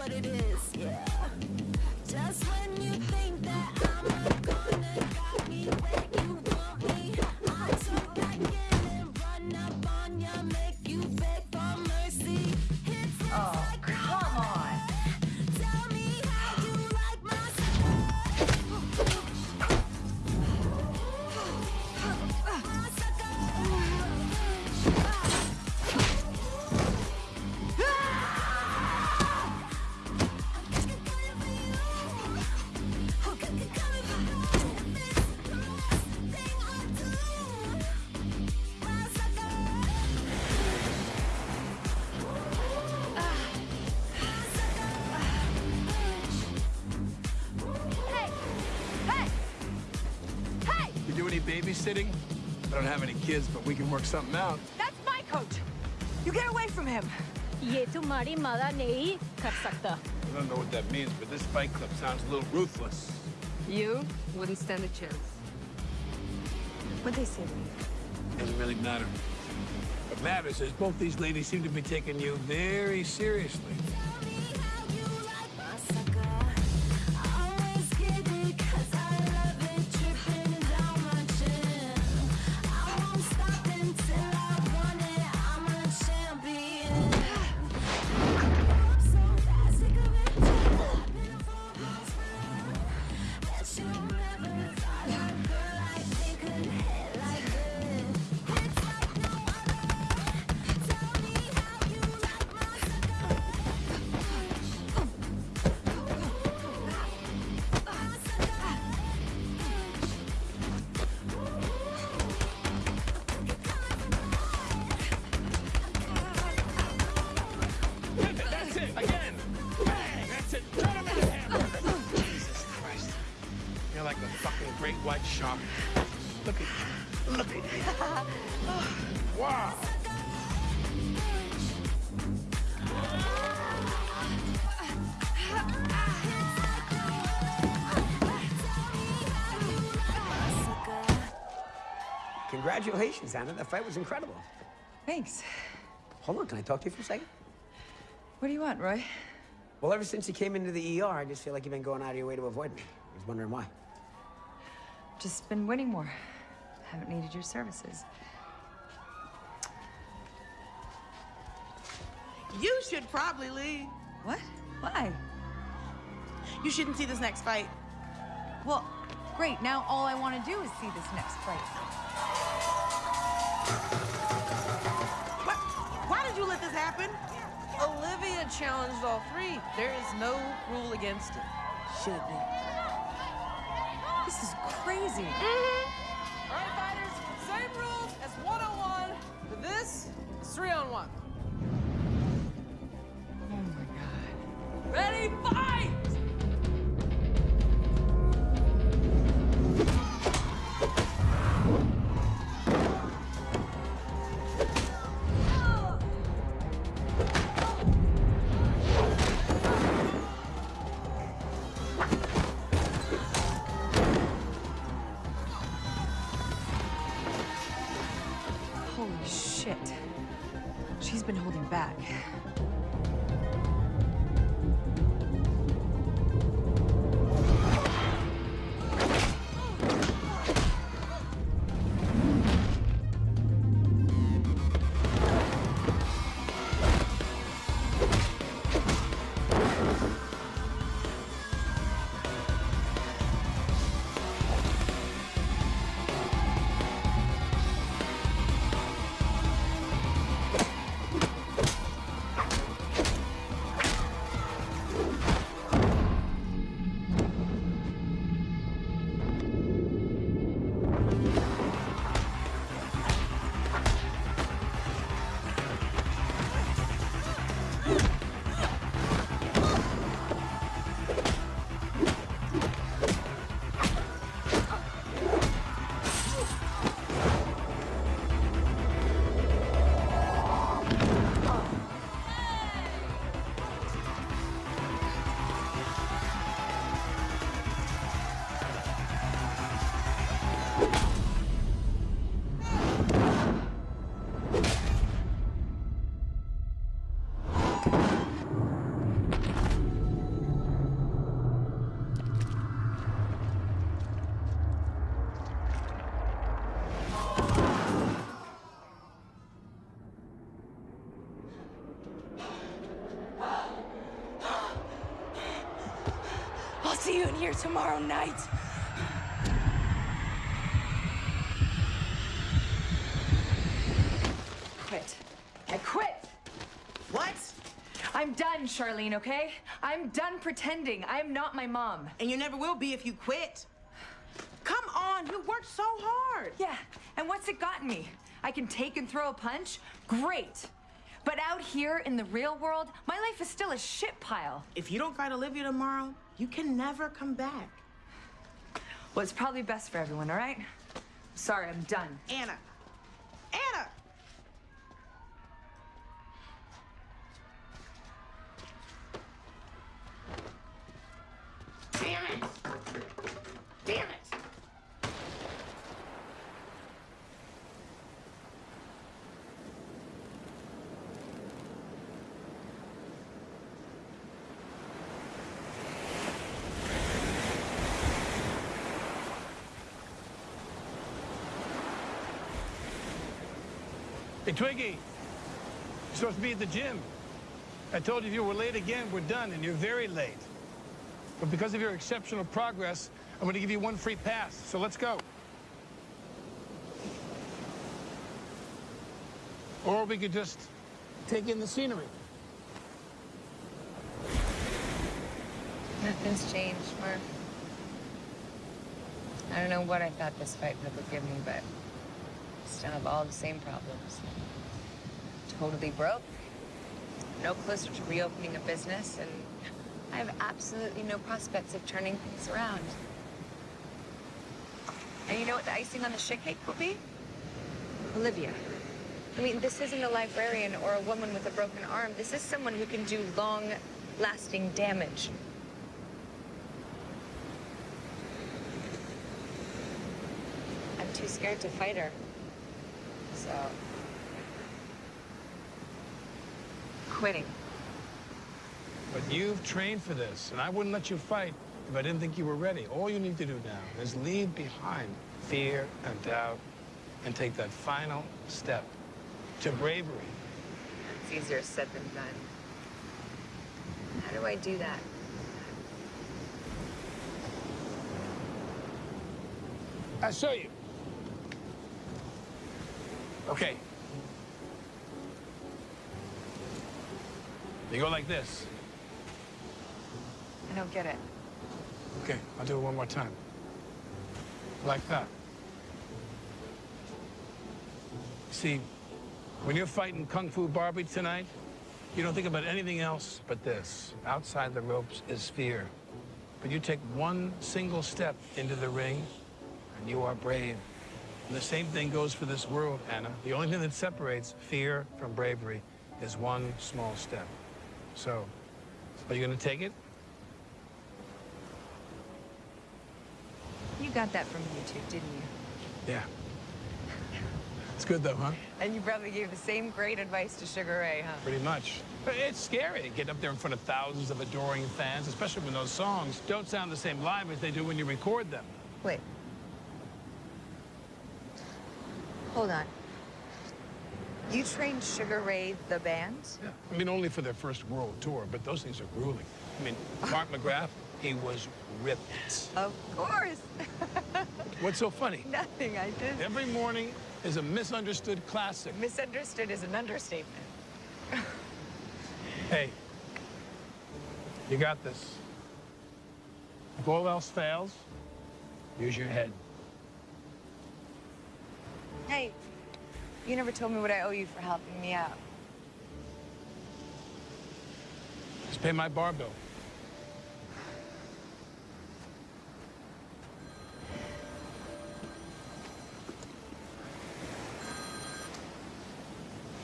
What it is. Yeah. babysitting? I don't have any kids, but we can work something out. That's my coach! You get away from him! ये तुम्हारी मदद नहीं कर सकता I don't know what that means, but this fight club sounds a little ruthless. You wouldn't stand a chance. What'd they say to me? Doesn't really matter. What matters is both these ladies seem to be taking you very seriously. Congratulations, Anna. That fight was incredible. Thanks. Hold on, can I talk to you for a second? What do you want, Roy? Well, ever since you came into the ER, I just feel like you've been going out of your way to avoid me. I was wondering why. Just been winning more. Haven't needed your services. You should probably leave. What? Why? You shouldn't see this next fight. Well, great. Now all I want to do is see this next fight. Happened? Olivia challenged all three. There is no rule against it. Should be. This is crazy. Mm-hmm. All right, fighters, same rules as 101, but this is three on one. Oh my god. Ready, fight! Here tomorrow night. Quit. I quit. What? I'm done, Charlene, okay? I'm done pretending. I'm not my mom. And you never will be if you quit. Come on, you worked so hard. Yeah, and what's it gotten me? I can take and throw a punch? Great. But out here in the real world, my life is still a shit pile. If you don't fight Olivia tomorrow, you can never come back. Well, it's probably best for everyone, all right? Sorry, I'm done. Anna. Anna! Damn it! Damn it! Hey, Twiggy, you're supposed to be at the gym. I told you if you were late again, we're done, and you're very late. But because of your exceptional progress, I'm going to give you one free pass. So let's go. Or we could just take in the scenery. Nothing's changed, Mark. I don't know what I thought this fight would give me, but still have all the same problems. Totally broke, no closer to reopening a business, and I have absolutely no prospects of turning things around. And you know what the icing on the shit cake will be? Olivia. I mean, this isn't a librarian or a woman with a broken arm. This is someone who can do long-lasting damage. I'm too scared to fight her. So... Quitting. But you've trained for this, and I wouldn't let you fight if I didn't think you were ready. All you need to do now is leave behind fear and doubt and take that final step to bravery. It's easier said than done. How do I do that? I'll show you. Okay. You go like this. I don't get it. Okay, I'll do it one more time. Like that. See, when you're fighting Kung Fu Barbie tonight, you don't think about anything else but this. Outside the ropes is fear. But you take one single step into the ring, and you are brave. And the same thing goes for this world, Anna. The only thing that separates fear from bravery is one small step. So, are you gonna take it? You got that from YouTube, didn't you? Yeah. It's good though, huh? And you probably gave the same great advice to Sugar Ray, huh? Pretty much. But it's scary getting up there in front of thousands of adoring fans, especially when those songs don't sound the same live as they do when you record them. Wait. Hold on. You trained Sugar Ray the band? Yeah. I mean, only for their first world tour, but those things are grueling. I mean, Mark *laughs* McGrath, he was ripped. Of course. *laughs* What's so funny? Nothing, I just... Every morning is a misunderstood classic. Misunderstood is an understatement. Hey, you got this. If all else fails, use your head. Hey, you never told me what I owe you for helping me out. Just pay my bar bill.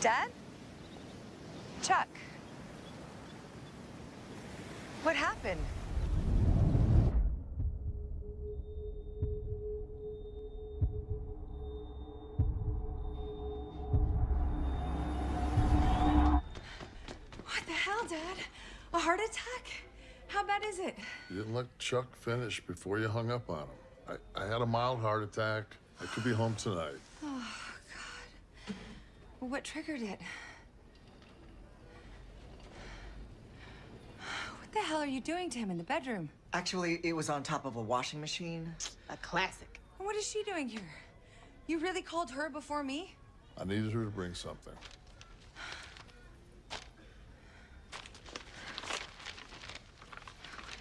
Dad? Chuck? What happened? Heart attack? How bad is it? You didn't let Chuck finish before you hung up on him. I, I had a mild heart attack. I could be home tonight. Oh, God. Well, what triggered it? What the hell are you doing to him in the bedroom? Actually, it was on top of a washing machine. A classic. What is she doing here? You really called her before me? I needed her to bring something.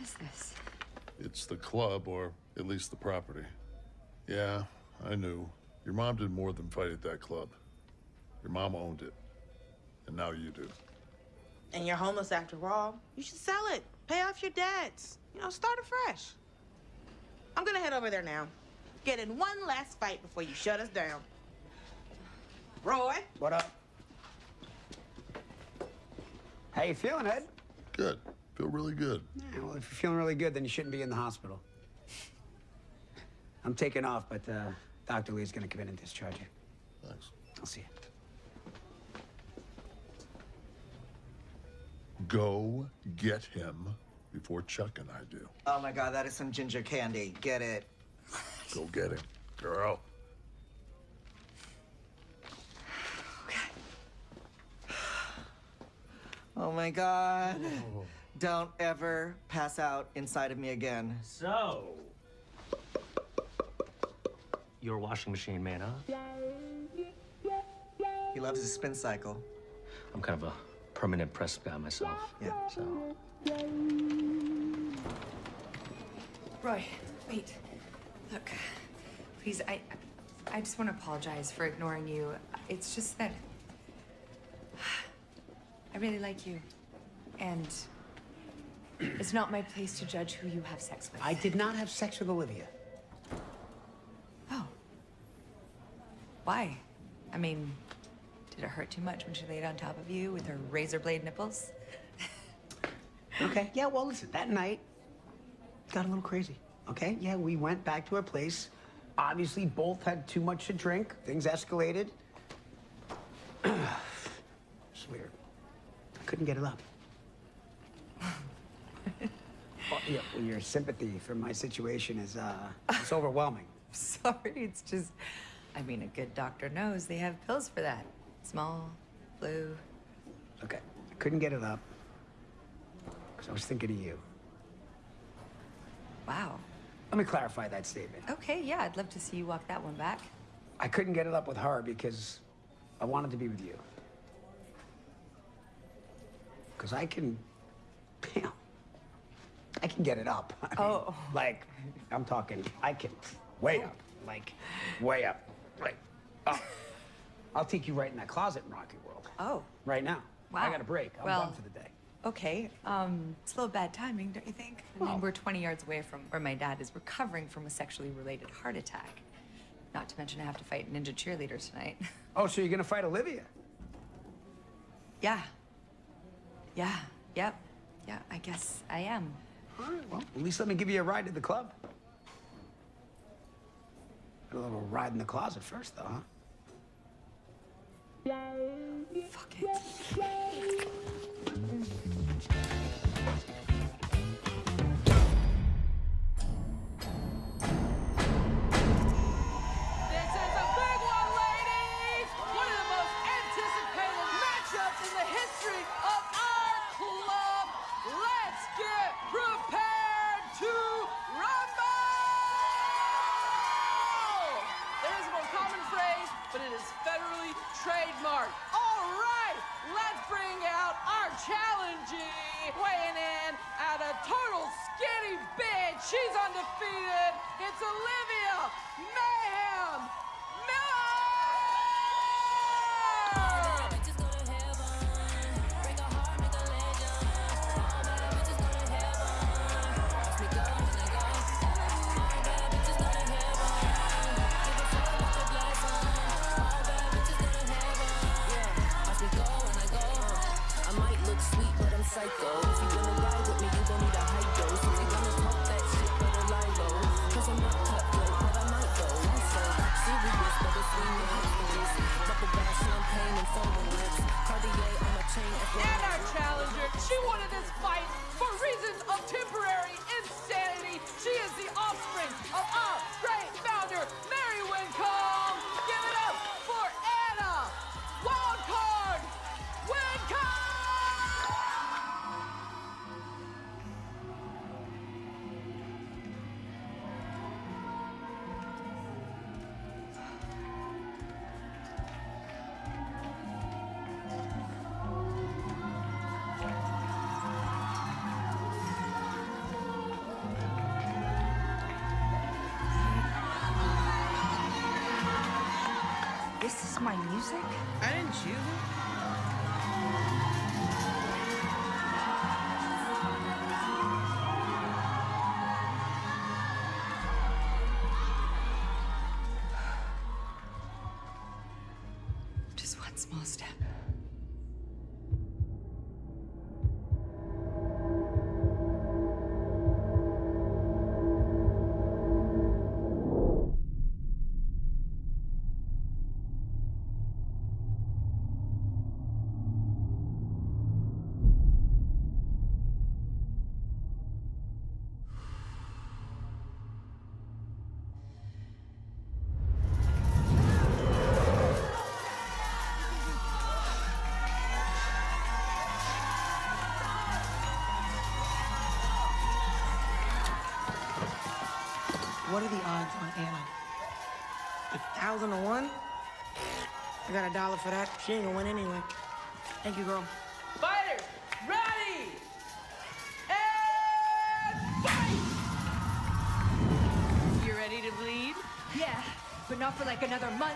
Is this? It's the club, or at least the property. Yeah, I knew. Your mom did more than fight at that club. Your mom owned it. And now you do. And you're homeless after all. You should sell it. Pay off your debts. You know, start afresh. I'm gonna head over there now. Get in one last fight before you shut us down. Roy? What up? How you feeling, Ed? Good. Feel really good. Yeah, well, if you're feeling really good, then you shouldn't be in the hospital. I'm taking off, but uh, Dr. Lee's gonna come in and discharge you. Thanks. I'll see you. Go get him before Chuck and I do. Oh my god, that is some ginger candy. Get it. Go get him, girl. Okay. Oh my god. Don't ever pass out inside of me again. So, your washing machine man, huh? He loves his spin cycle. I'm kind of a permanent press guy myself. Yeah. So, Roy, wait. Look, please, I, I just want to apologize for ignoring you. It's just that I really like you, and it's not my place to judge who you have sex with. I did not have sex with Olivia. Oh. Why? I mean, did it hurt too much when she laid on top of you with her razor blade nipples? *laughs* Okay. Yeah, well, listen, that night got a little crazy. Okay? Yeah, we went back to our place. Obviously, both had too much to drink. Things escalated. *clears throat* it's weird. I couldn't get it up. Well, yeah, well, your sympathy for my situation is, uh, it's overwhelming. *laughs* Sorry, it's just, I mean, a good doctor knows they have pills for that. Small, flu. Okay. I couldn't get it up because I was thinking of you. Wow. Let me clarify that statement. Okay, yeah, I'd love to see you walk that one back. I couldn't get it up with her because I wanted to be with you. because I can, *laughs* know, I can get it up. *laughs* I mean, Oh. Like, I'm talking, I can way up, like, way up, like, up. *laughs* I'll take you right in that closet in Rocky World. Oh. Right now. Wow. I got a break. I'm Well- done for the day. Okay, um, it's a little bad timing, don't you think? I mean, we're 20 yards away from where my dad is recovering from a sexually related heart attack. Not to mention I have to fight ninja cheerleaders tonight. *laughs* Oh, so you're gonna fight Olivia? yeah. Yeah, yep. Yeah, I guess I am. All right, well, at least let me give you a ride to the club. Got a little ride in the closet first, though, huh? Fuck it. She's undefeated. It's Olivia Mayhem Miller! I might look sweet, but I'm psycho. Champagne, and lips. Cartier on my chain. And our challenger, she wanted this fight for reasons of temporary insanity. She is the offspring of our This is my music? I didn't I got a dollar for that. She ain't gonna win anyway. Thank you, girl. Fighters, ready! And fight! You ready to bleed? Yeah, but not for like another month.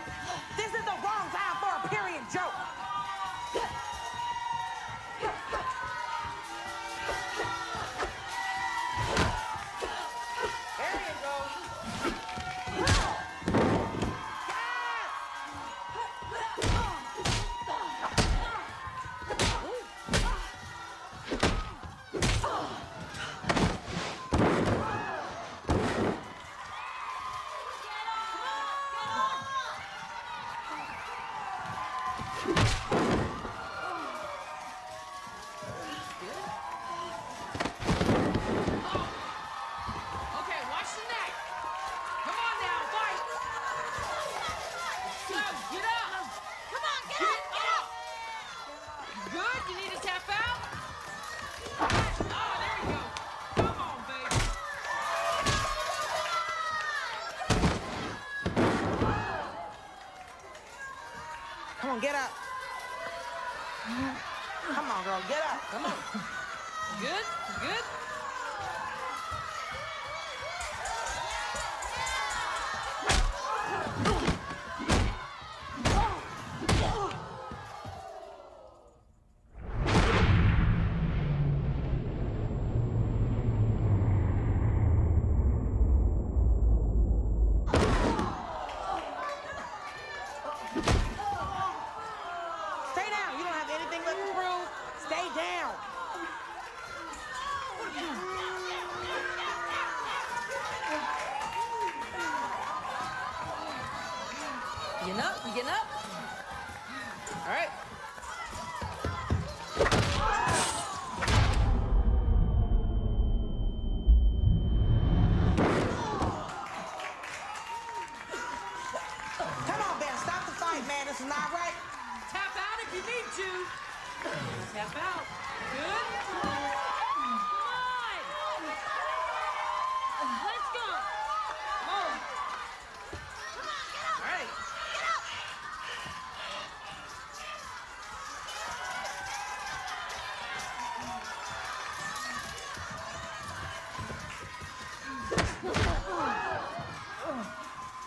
On, get up.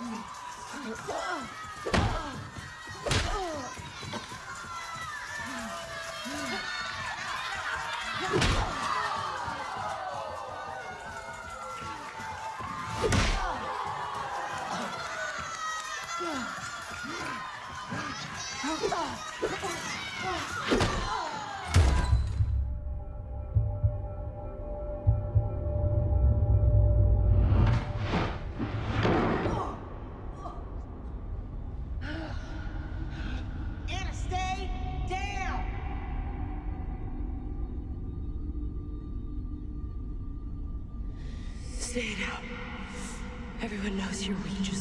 Anna, Everyone knows weak just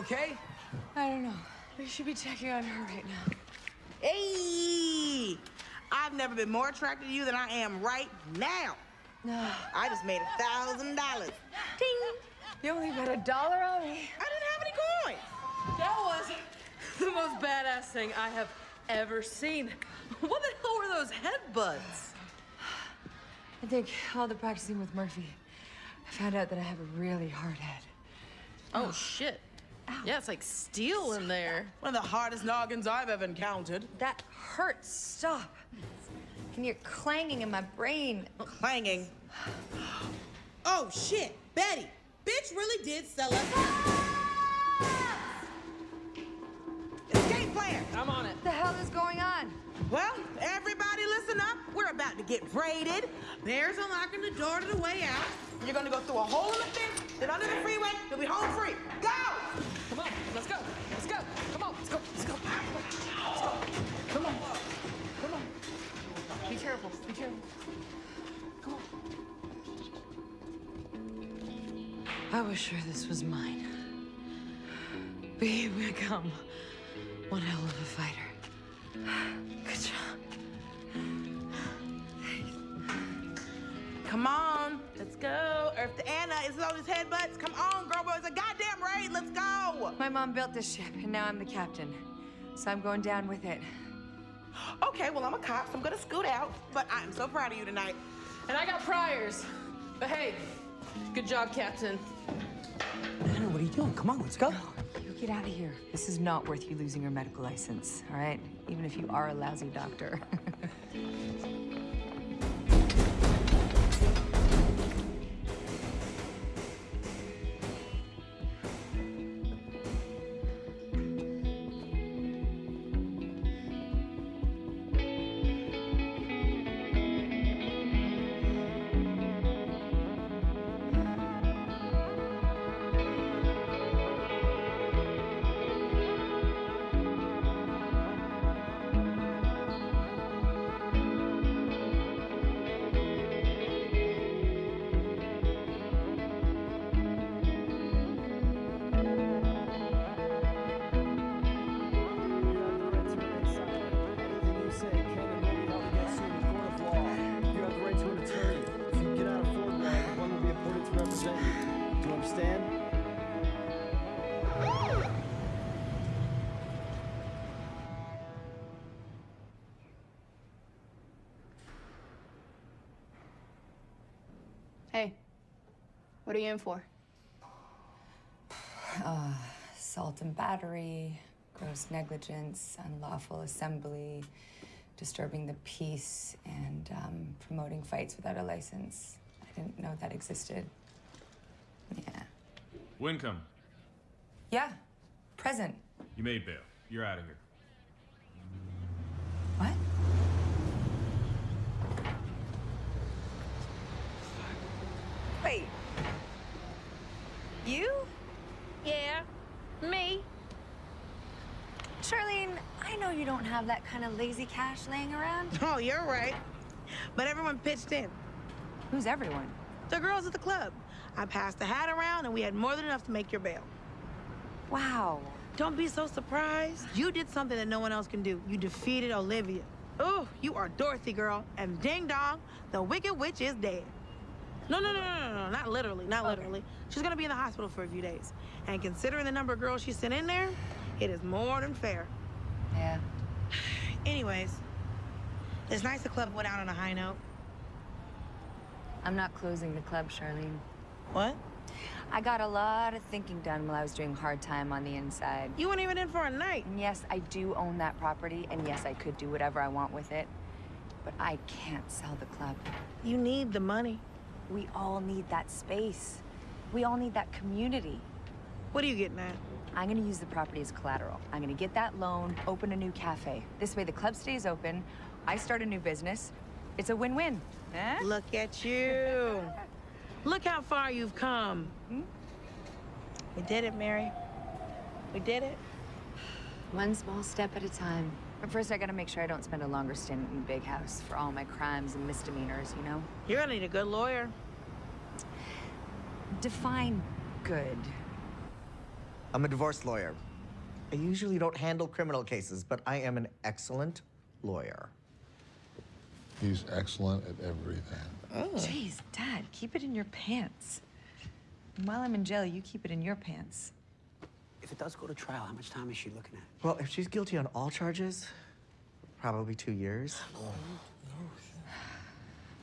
okay? I don't know. We should be checking on her right now. Hey! I've never been more attracted to you than I am right now. No. I just made a thousand dollars. Ting! You only got a dollar on me. I didn't have any coins. That was the most badass thing I have ever seen. What the hell were those headbutts? I think all the practicing with Murphy, I found out that I have a really hard head. Oh, shit. Yeah, it's like steel in there. One of the hardest noggins I've ever encountered. That hurts. Stop. Can hear clanging in my brain. Clanging? Oh, shit. Betty, bitch really did sell us. there. I'm on it. What The hell is going on? Well, everybody listen up. We're about to get braided. Bear's unlocking the door to the way out. You're gonna go through a hole in the fence, then under the freeway, you'll be home free. Go! Come on, let's go. Let's go. Come on, let's go. Let's go. Let's go. Come on. Come on. Be careful. Be careful. Come on. I was sure this was mine. But here we come. One hell of a fighter. Good job. Come on, let's go. Earth to Anna, it's all these headbutts. Come on, girl, boy, it's a goddamn. Let's go. My mom built this ship, and now I'm the captain. So I'm going down with it. Okay, well, I'm a cop, so I'm gonna scoot out. But I'm so proud of you tonight. And I got priors. But hey, good job, Captain. Anna, what are you doing? Come on, let's go. You get out of here. This is not worth you losing your medical license, all right? Even if you are a lousy doctor. *laughs* you in for? *sighs* uh, assault and battery, gross negligence, unlawful assembly, disturbing the peace, and um, promoting fights without a license. I didn't know that existed. Yeah. Wincome, Yeah. Present. you made bail. You're out of here. What? Wait. You? Yeah, me. Charlene, I know you don't have that kind of lazy cash laying around. *laughs* Oh, you're right. But everyone pitched in. Who's everyone? The girls at the club. I passed the hat around, and we had more than enough to make your bail. Wow. Don't be so surprised. You did something that no one else can do. You defeated Olivia. Oh, you are Dorothy, girl. And ding dong, the Wicked Witch is dead. No, no, no, no, no, no, not literally, not literally. She's gonna be in the hospital for a few days. And considering the number of girls she sent in there, it is more than fair. Yeah. Anyways, it's nice the club went out on a high note. I'm not closing the club, Charlene. What? I got a lot of thinking done while I was doing hard time on the inside. You weren't even in for a night. And yes, I do own that property, and yes, I could do whatever I want with it. But I can't sell the club. You need the money. We all need that space. We all need that community. What are you getting at? I'm gonna use the property as collateral. I'm gonna get that loan, open a new cafe. This way the club stays open, I start a new business. It's a win-win. Eh? Look at you. Look how far you've come. Hmm? We did it, Mary. We did it. One small step at a time. But first, I gotta make sure I don't spend a longer stint in the Big House for all my crimes and misdemeanors, you know? You're gonna need a good lawyer. Define good. I'm a divorce lawyer. I usually don't handle criminal cases, but I am an excellent lawyer. He's excellent at everything. Oh. Jeez, Dad, keep it in your pants. And while I'm in jail, you keep it in your pants. If it does go to trial, how much time is she looking at? Well, if she's guilty on all charges, probably two years. Oh,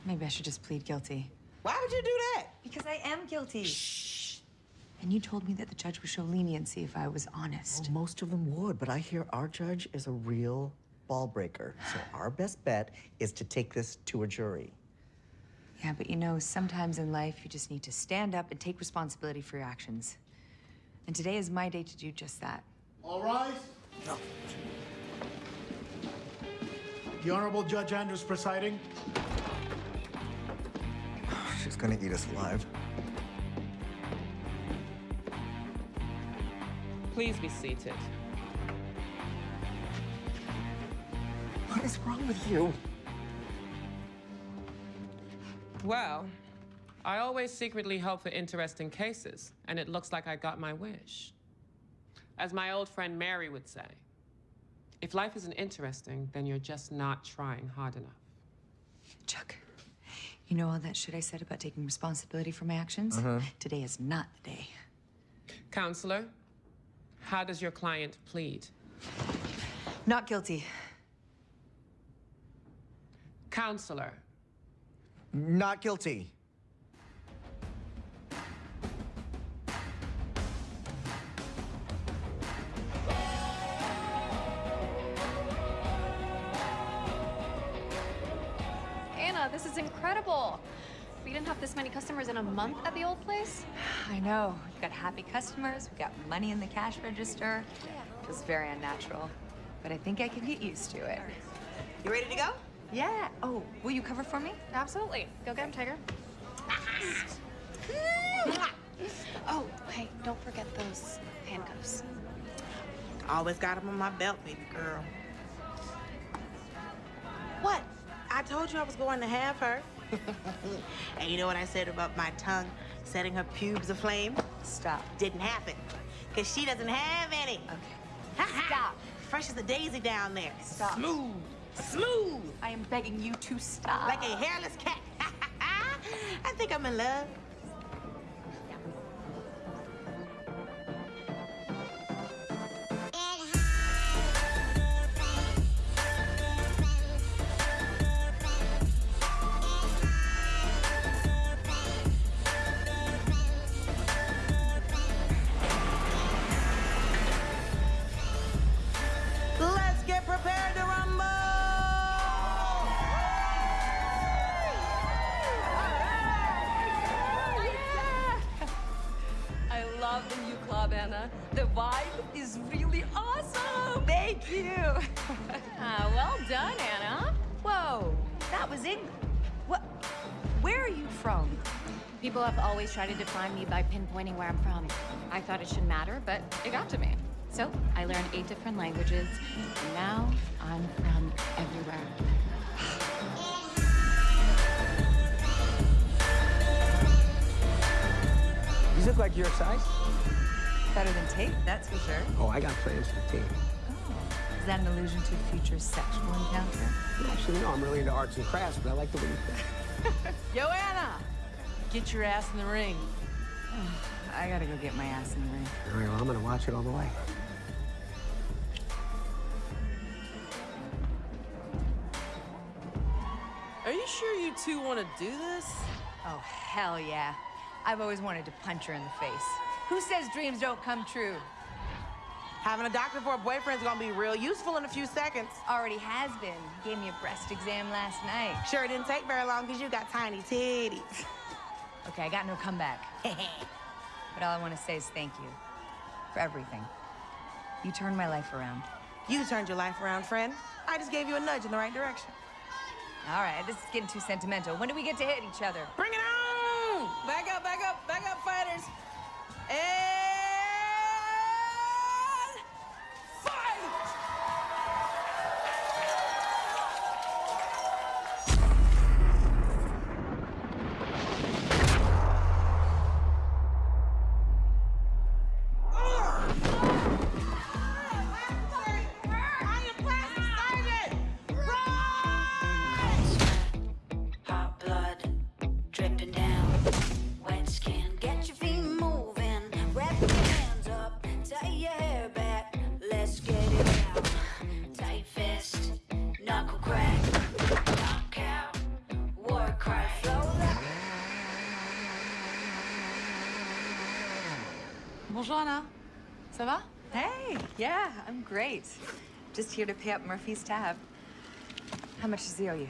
Maybe I should just plead guilty. Why would you do that? Because I am guilty. Shh. And you told me that the judge would show leniency if I was honest. Well, most of them would, but I hear our judge is a real ball breaker. So our best bet is to take this to a jury. Yeah, but you know, sometimes in life you just need to stand up and take responsibility for your actions. And today is my day to do just that. All All right. The Honorable Judge Andrews presiding. *sighs* She's gonna eat us alive. Please be seated. What is wrong with you? Well, I always secretly hope for interesting cases, and it looks like I got my wish. As my old friend Mary would say, if life isn't interesting, then you're just not trying hard enough. Chuck, you know all that shit I said about taking responsibility for my actions? Uh-huh. Today is not the day. Counselor, how does your client plead? Not guilty. Counselor, Not guilty. Incredible. We didn't have this many customers in a month at the old place. *sighs* I know. We've got happy customers. We've got money in the cash register. Feels very unnatural. But I think I can get used to it. You ready to go? Yeah. Oh, will you cover for me? Absolutely. Go get him, Tiger. Ah. oh, hey, don't forget those handcuffs. Always got them on my belt, baby girl. What? I told you I was going to have her. *laughs* and you know what I said about my tongue setting her pubes aflame? Stop. Didn't happen. Because she doesn't have any. Okay. Stop. Fresh as a daisy down there. Stop. Smooth. Smooth. I am begging you to stop. Like a hairless cat. *laughs* I think I'm in love. Was England. What? Where are you from? People have always tried to define me by pinpointing where I'm from. I thought it shouldn't matter, but it got to me. So I learned eight different languages, and now I'm from everywhere. You look like your size. Better than tape, that's for sure. Oh, I got plans for tape. Is that an allusion to a future sexual encounter? Actually, no, I'm really into arts and crafts, but I like the way you think. *laughs* Yo, Anna, get your ass in the ring. *sighs* I gotta go get my ass in the ring. All right, well, I'm gonna watch it all the way. Are you sure you two want to do this? Oh, hell yeah. I've always wanted to punch her in the face. Who says dreams don't come true? Having a doctor for a boyfriend's gonna be real useful in a few seconds. Already has been. Gave me a breast exam last night. Sure it didn't take very long because you got tiny titties. Okay, I got no comeback. *laughs* but all I want to say is thank you for everything. You turned my life around. You turned your life around, friend. I just gave you a nudge in the right direction. All right, this is getting too sentimental. When do we get to hit each other? Bring it on! Back up, back up, back up, fighters. And Bonjour, Anna. Ça va? Hey, yeah, I'm great. Just here to pay up Murphy's tab. How much does he owe you?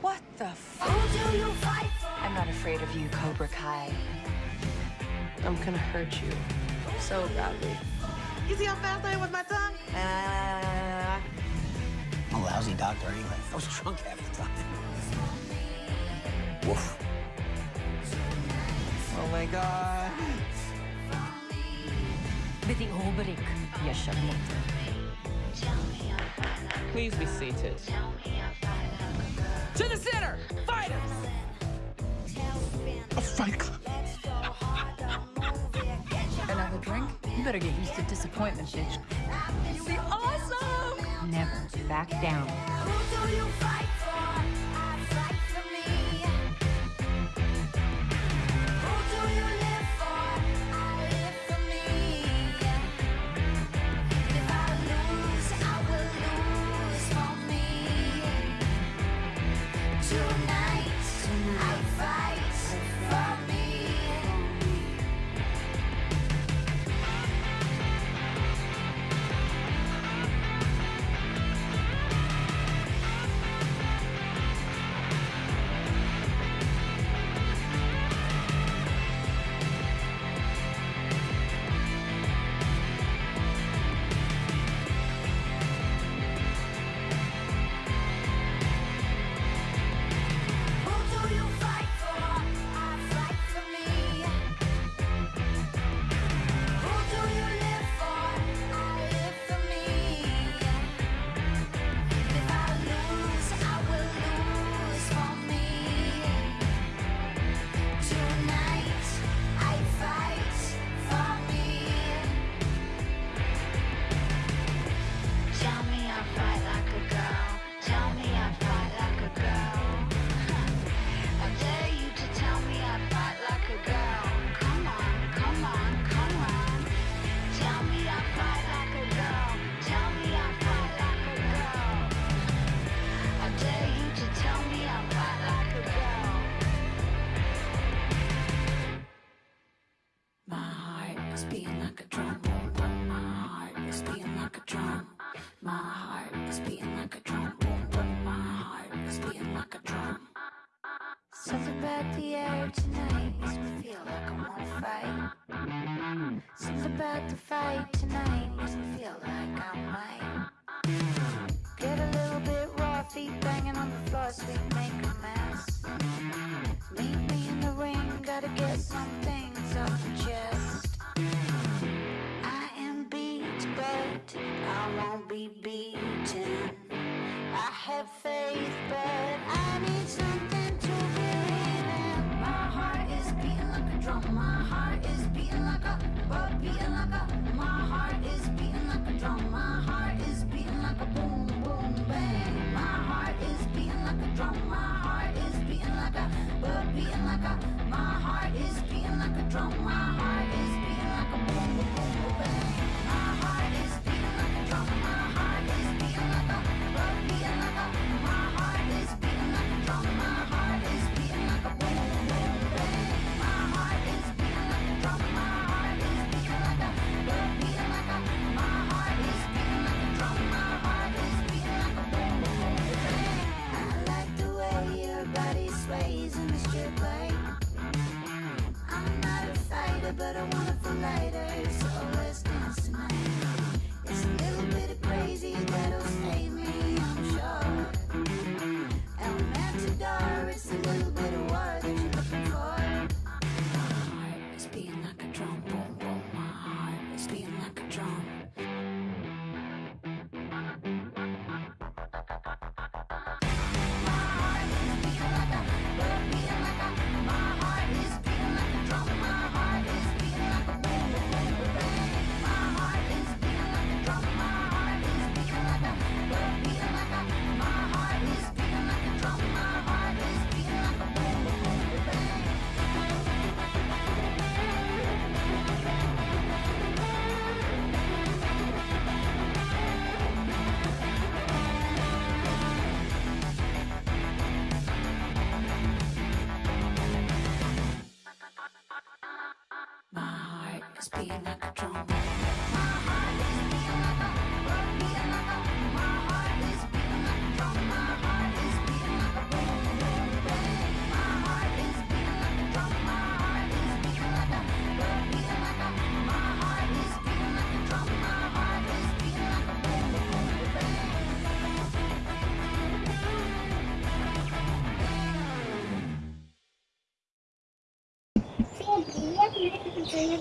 What the I'm not afraid of you, Cobra Kai. I'm gonna hurt you so badly. You see how fast I am with my tongue? doctor anyway. I was drunk half the time. *laughs* Woof. Oh my god. Biting hobrik, yaşamak. Please be seated. To the center! Fighters! A fight club. Another drink? You better get used to disappointment, bitch. You'll be awesome! Never back down.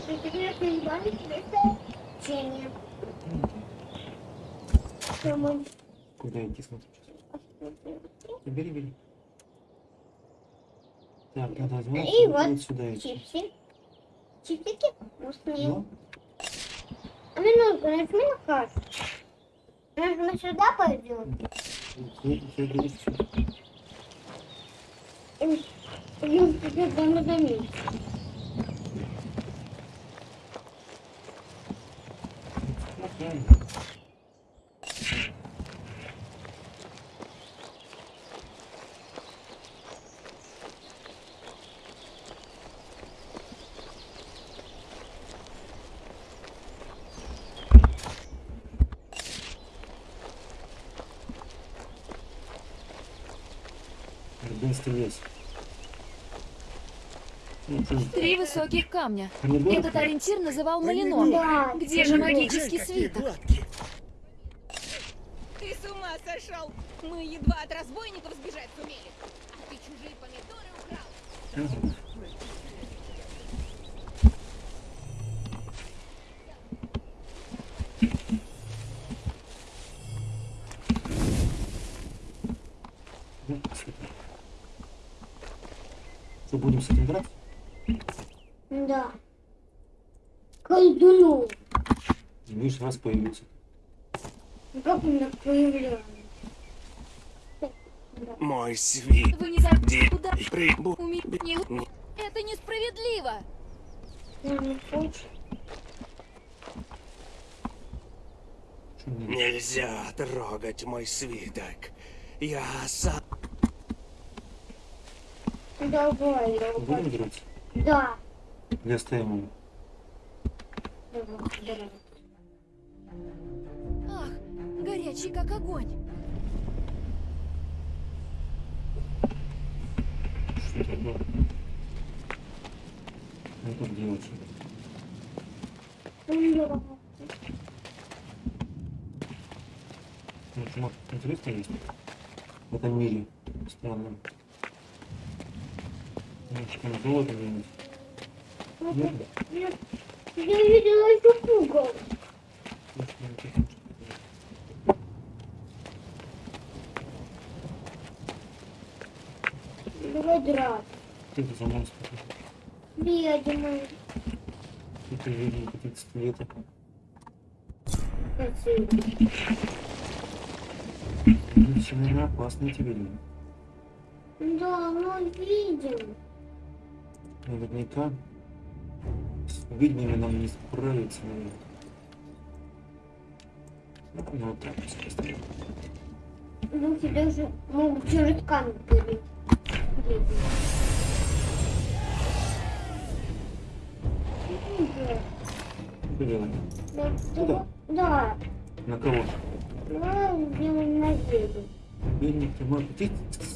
Избавить это тени. Куда идти, смотри сейчас. Бери, бери. Так, надо звать И вот, сюда чипсы. Чипсики вкусные. Ну, А минутку, нажми на карту. Мы сюда пойдем? ну, всё, бери всё. Okay. Три высоких камня. Этот ориентир называл Малино. Где же магический свиток? Ты с ума сошел! Мы едва от разбойников сбежать сумели. А ты чужие помидоры украл. Видишь, раз появился. Ну, Как он так появляется? Мой свит. Вы не забыли, куда прибу- у меня... Это несправедливо. Нельзя трогать мой свиток. Я сам... Давай, я Будем драться? Да. Или оставим его? Давай, давай горячий, как огонь. Что было? Ну тут не очень. Ну, чумак, интересно есть в этом мире странном. Немножко ну, типа, не золото где Нет? Нет. Я видела еще пугал. Драться. Что это за монстр? Ведьмы. Это видно, какие-то скелеты. Красиво. Ну, семена опасные тебе люди. Да, мы видим. Наверняка с ведьмами нам не справиться, наверное. Ну, вот так вот поставим. Духи даже могут через камень перейти. Берем. Ну да. Да. На кого? На белую медведя. Бедник, ты можешь ты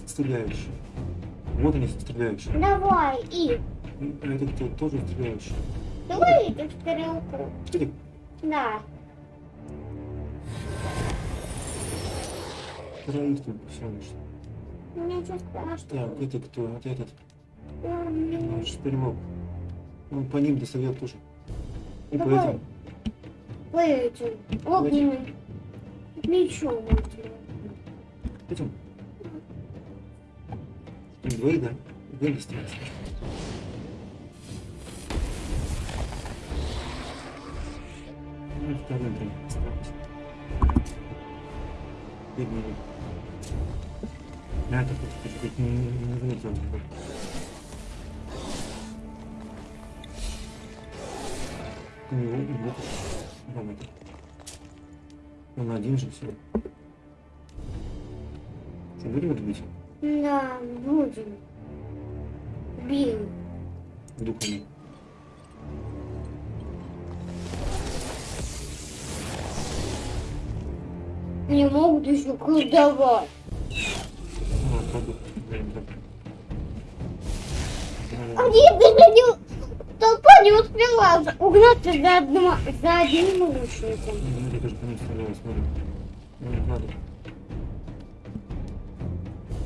стреляешь. Вот они стреляющие. Давай, и. А этот ты тоже стреляющий. Давай эту стрелку. Да. Троих тут всего лишь. Так, это кто? Вот этот. Наш перемог. Он по ним досовет тоже. И Давай. поэтому. Поэтим. Огненным. Мечом Пойдем. Вы, да? Двои достанется. Ну, второй, блин, оставайся. Бедный а, это хоть чуть не, не заметил. У него и вот роботы. Он один же все. Что, будем это бить? Да, будем. Бил. Духами. Не могут еще колдовать. Они меня толпа не успела угнаться за, одно, за одним наушником. Смотри, даже по ним стреляю, смотри. Не надо.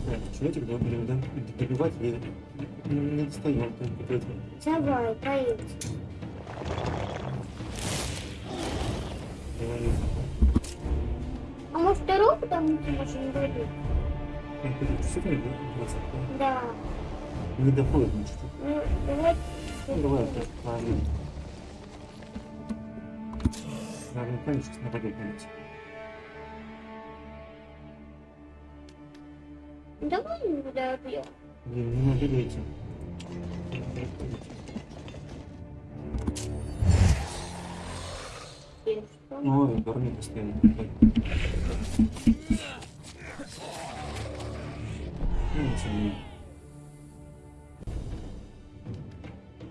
Нет, человечек добивать я не достаю. Давай, поедем. А может, ты роботом не можешь не добить? Говорит, действительно, да? Двадцать, да? Не доходит, значит. Ну, давай. Ну, давай просто положим. Надо понять, сейчас нападет на нас. Давай не добьем. Блин, не идти. Ой, барни постоянно. Ничего.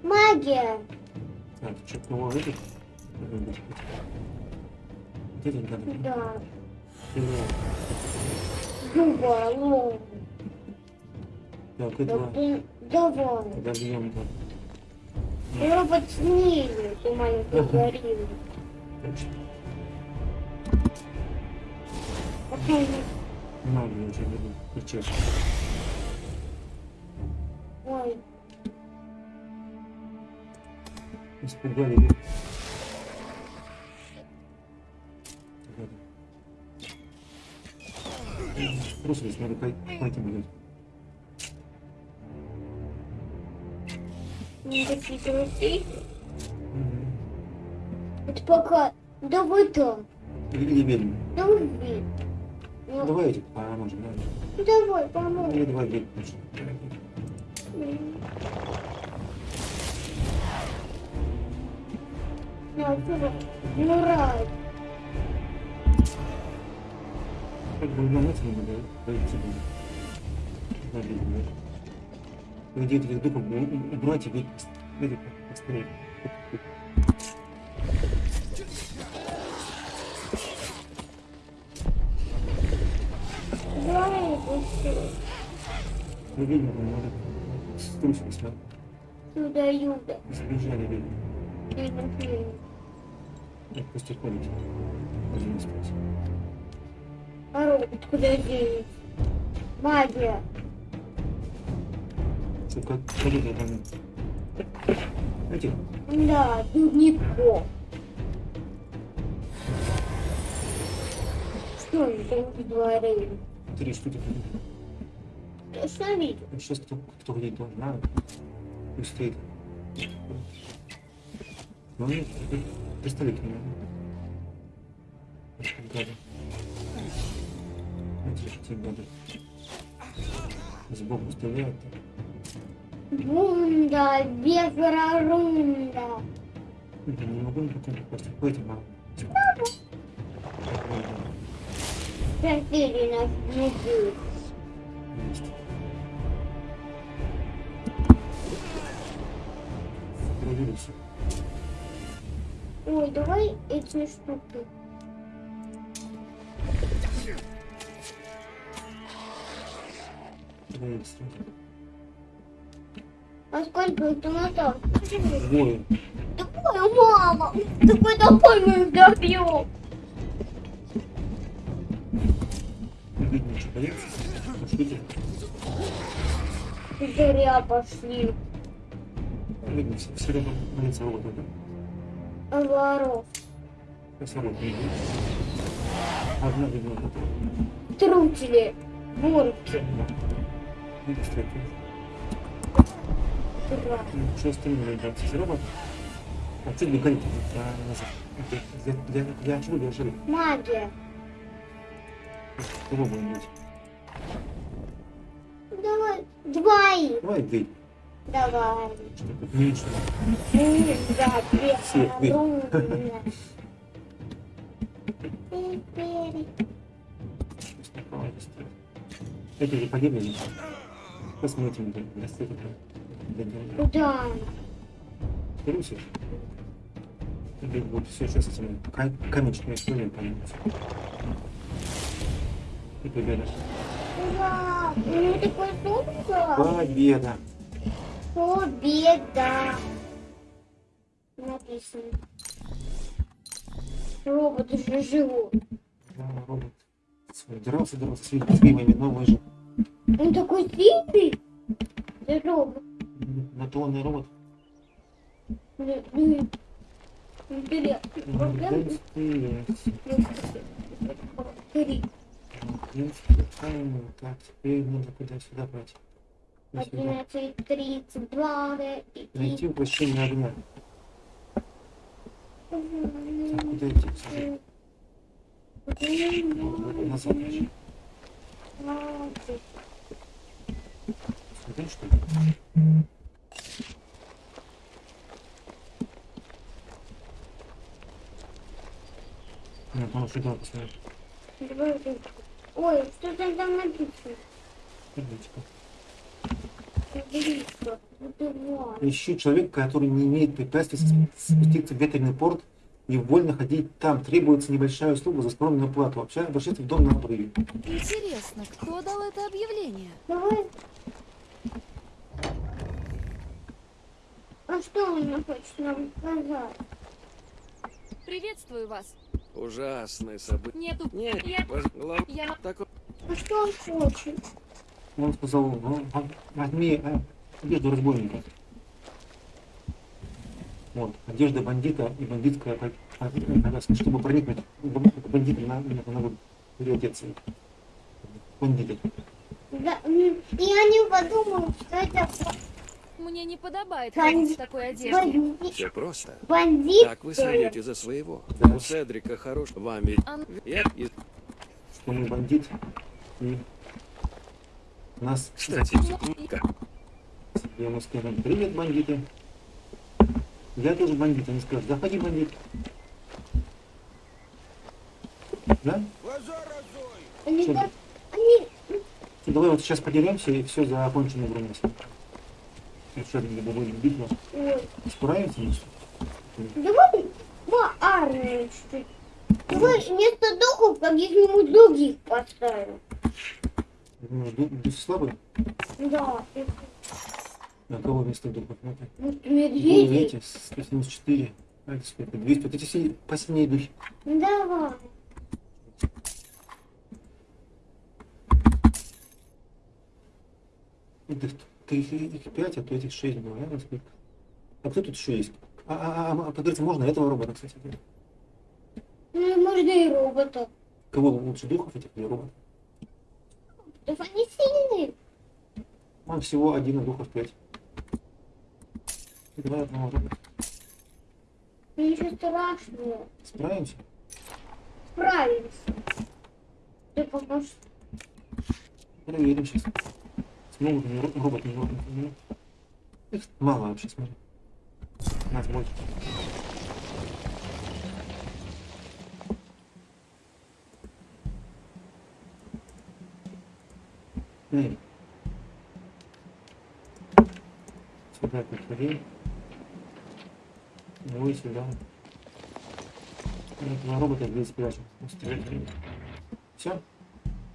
Магия. А, ты что-то нового видишь? Вот это надо. Да. Дуба, ну. Так, это... Давай. Подождем там. Робот ну, снизу, ты маленький горилла. Точно. Магия, я тебе говорю. И честно. Ой. Испугали. Бросились, надо пойти будем. Какие-то руки. Это пока до бутон. Или ведьм. Да убей. Давай я поможем, да? Давай, поможем. Или давай ведьм. No, it's all right. You're right. Как бы нам этим надо пойти будет. Где этих духов убрать и Быть. Давай, пусти. Скучились, да? Ну да, Юда. Сбежали, видно. Видно, Так, пусть уходите. Один из куда денется? Магия. Сука, ходите там. Эти. Да, дневников. Что это говорили? Три штуки остановить. Ну, сейчас кто, кто где должна устоит. Ну, представить меня. Гады. Эти гады. Сбоку стреляют. Бунда, без рарунда. Я не могу никакой просто пойти, мама. Папа. Проверь нас, надеюсь. вируса. Ой, давай эти штуки. А сколько ты мотал? Двое. Такое мало. Такой толпой мы их добьем. Зря пошли. Видно, все равно на лицо вот ну, это. Воров. Все равно видно. Одна видно. Трутили. бурки. И кстати. Ура. Что остальное, ребят, все равно? А цель не горит для, ну, для, для, для чего для жили? Магия. Кого будем делать? Давай, двоих. Давай, двоих. Давай. Лично. Да, Все, Эти не погибли. Посмотрим, достаточно. Да. Ты русишь? Будет все сейчас этими каменчиками стульями появится. И победа. Ура! Ну такой солнце! Победа! Победа. Написано. Робот уже живу. Да, робот. Дрался, дрался с ведьмами, но выжил. Он такой сильный? Да, робот. На то он и робот. Ну как теперь надо куда сюда брать? 11.32. Найти воплощение огня. Так, куда идти? Смотри. Вот, назад еще. Смотри, что ли? Нет, он сюда посмотрит. Ой, что там написано? Табличка. Ищу человека, который не имеет препятствий спу- спуститься в ветреный порт и вольно ходить там. Требуется небольшая услуга за скромную плату. Вообще, обращайтесь в дом на обрыве. Интересно, кто дал это объявление? Давай. А что он хочет нам сказать? Приветствую вас. Ужасное событие. Нету. Нет, Я... глав... Я... Такой... А что он хочет? Он сказал, «Ну, возьми э, одежду разбойника. Вот, одежда бандита и бандитская по- по- повязка, чтобы проникнуть в бандита на, на, надо переодеться. Бандиты. Да, м, я не подумал, что это Мне не подобает ходить в такой одежде. бандит. Все просто. Бандит, Так вы следите за своего. У Седрика хорош. Вам ведь... Я... и- Что мы бандит и нас Кстати, как? Я ему скажу, привет, бандиты. Я тоже бандит. Они скажут, заходи, бандит. Да? Они они, И давай вот сейчас подеремся и все за оконченную игру нас. Еще один будет битва. ой, Справимся мы? давай по армию чуть-чуть. Давай вместо духов каких-нибудь других поставим. Ну, ду- Дусы слабые? Да, А кого вместо духов? Ну, Ну, медведи. эти, 174. А сколько? 200. Вот эти все посильнее духи. Давай. Этих, ты их, их 5, а то этих 6 было, наверное, сколько? А кто тут еще есть? А, а, а, а подождите, можно этого робота, кстати. Ну, можно и роботов. Кого лучше, духов этих или роботов? Да вы не. Он всего один и двух успеть. И два одного уже. Ничего страшного. Справимся? Справимся. Ты поможешь. Проверим сейчас. Смогут ли робот не робот? Их мало вообще, смотри. У нас больше. теперь ну сюда перфорей, его сюда. На робота здесь прячем. Все?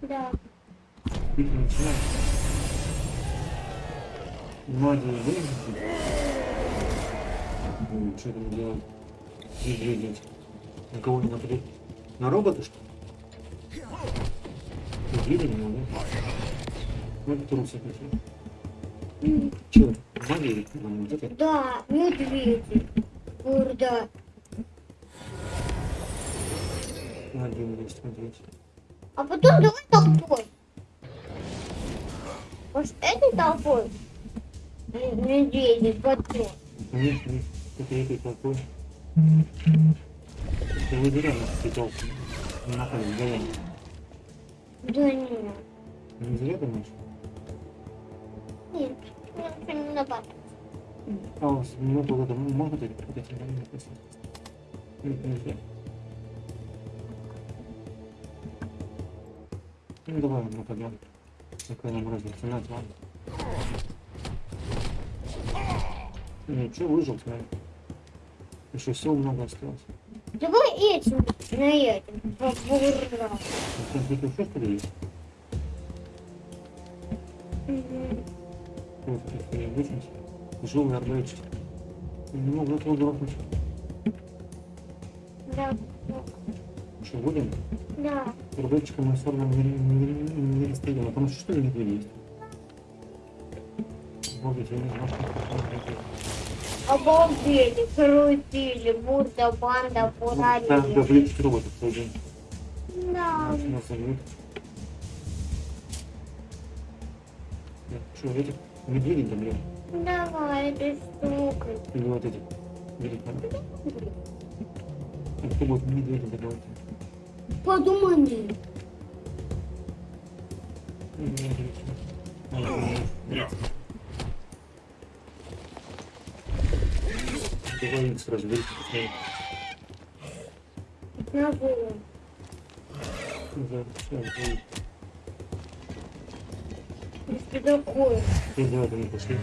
Да. Битва начинается. Внимание выжите. Что там делать? Где делать? На кого не нападет? На робота что ли? Убили меня, да? Надо. Вот трусы какие. Че, магия нам вот это? Да, медведи. Бурда. Один есть медведь. А потом давай толпой. Может, этой толпой? Медведи, потом. Конечно, это этой толпой. Ты выбираешь этой толпы. Нахуй, давай. Да нет. Не зря думаешь? Нет, на бат. А, минуту года можно дать? Нельзя. Ну давай ну, мы пойдем. Какая нам разница, на два. Ну, Ничего, выжил, смотри. Еще все много осталось. Давай этим на этим. Ура! Ты что, что ли, есть? Угу. Вот, вытянуть. Жил на. Не могу этого дропнуть. Да. Что, будем? Да. Арбалетчиком мы все равно не, не, не, не расстреляем, а потому что что ли медведи есть? Обалдеть, я не знал, что Обалдели, крутили, бурда, банда, бурали. Да, даже лечить. Да. Нас, нас, нас, нас, нас, нас, нас, нас, нас, нас, нас, нас, где видим, Лен? Давай, без стука. Или ну, вот эти. Видите, а Ты вот медведя добавить. Подумай мне. Ну, Давай сразу видите, На. Да, все, что такое? Ну, давай, давай, пошли.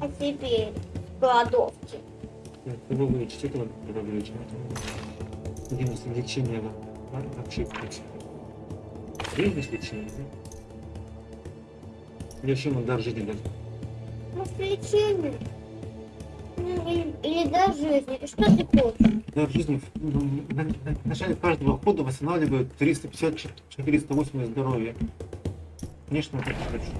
А теперь голодовки. Так, добавлю, что там добавлю? Где у нас лечение? Вообще, вообще. Где у нас лечение? Ну, Или, или до жизни. Что ты хочешь? Дар жизни ну, на, на- в начале каждого хода восстанавливают 350-480 здоровья. Конечно, это хочу.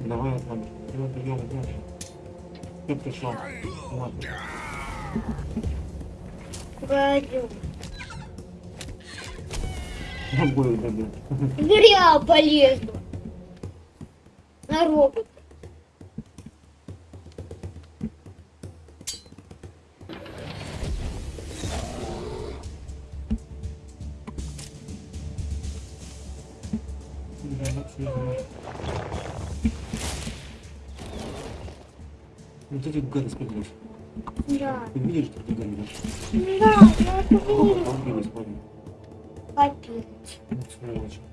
Давай, ладно. Давай, прием, давай. Кто пришел? Ладно говорю. Будет, будет. Зря полезла. На робот. Вот эти гады смотришь. Да. Ты видишь, как ты горишь? Да. 음, 그래가지고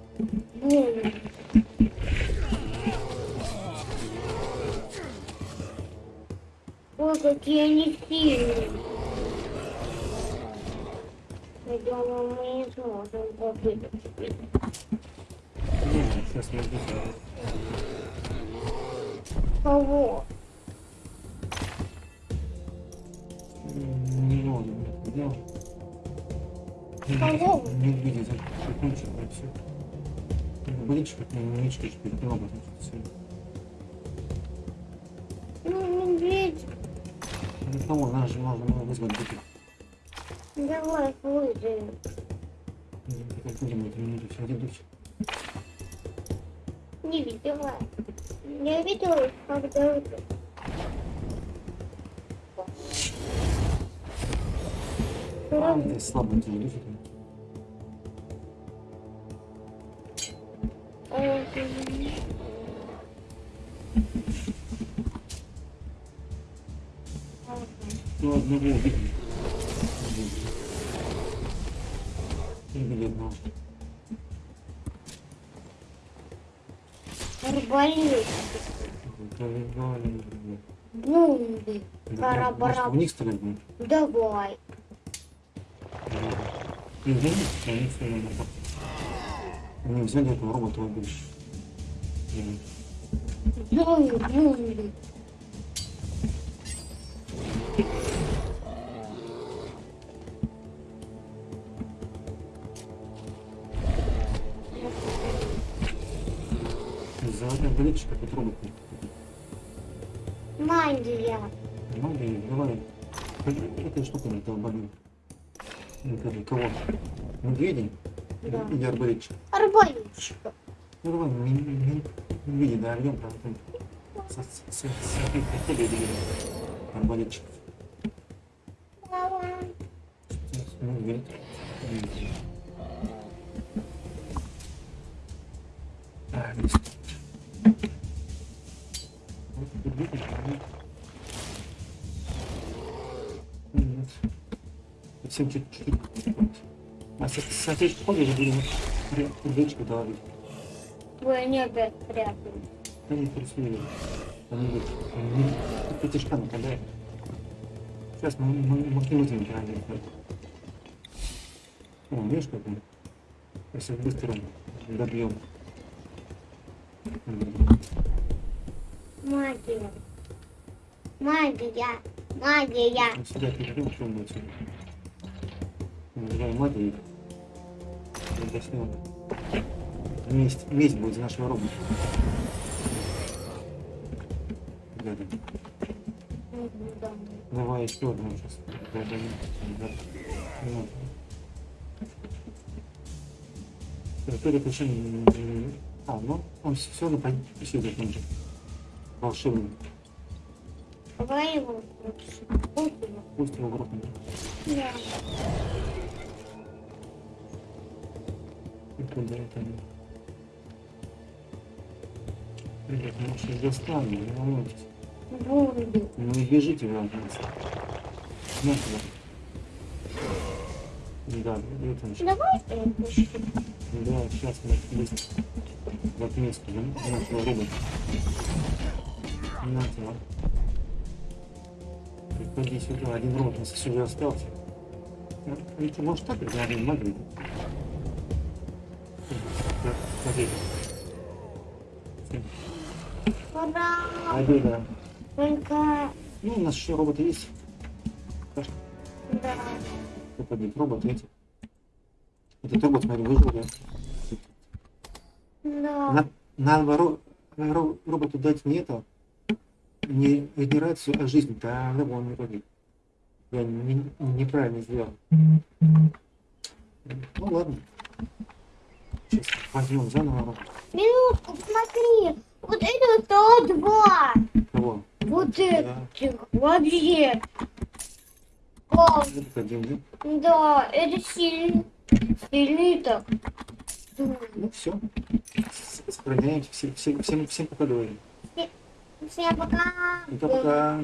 Ну одного. Арбалет. Бомбы. Барабара. В них стрельбы. Давай. Угу, конечно, надо. Они взяли этого робота убили. Бомбы, бомбы. Кабинетчика Петровку. Магия. Магия, давай. Этой штукой этого болю. Никогда ну, кого? Медведи. Да. Или арбалетчик? Арбалетчик. Ну давай, медведи, да, ордем там. Смотри, хотели или арбалетчик. А, медведь. Медведь. Сын чуть-чуть. А сосед ходишь, будем речку давить. Ой, нет, да, прятаю. Да не присмею. Они пятишка накаляют. Сейчас мы, мы, мы к нему забираем. О, видишь, как мы? Если быстро добьем. Магия. Магия. Магия. Сюда перейдем, что будет сюда. Меняем это и объясним. Месть, месть будет за нашего робота. Ребята. Давай еще одну сейчас. Территория ну, причем... А, ну, он все равно преследует нужно. Волшебный. Давай его. Пусть его. Пусть его в руку. Да. Куда это? Ребят, ну сейчас достану, не волнуйтесь. Ну и бежите вы от нас. Да, это. Давай это. Да, сейчас мы быстро. В отместку нашего робота. На тебя. Приходи сюда, один робот у нас сюда остался. Это может так, это один магнит. Так, Смотри. Ура. Да. Только... Ну, у нас еще роботы есть. Да. Попадет робот эти. Этот робот, смотри, выжил, да? Да. На, надо ро, ро- роботу дать не это, не генерацию, а жизнь, тогда он не погиб. Я не- неправильно сделал. Ну ладно. Сейчас возьмем заново робот. Минутку, смотри. Вот это стало два. Кого? Вот это. Вообще. Один, да? да, это сильный. Сильный так. Ну все. Сохраняемся. Всем, всем, всем, всем пока говорим. Всем пока. Пока-пока.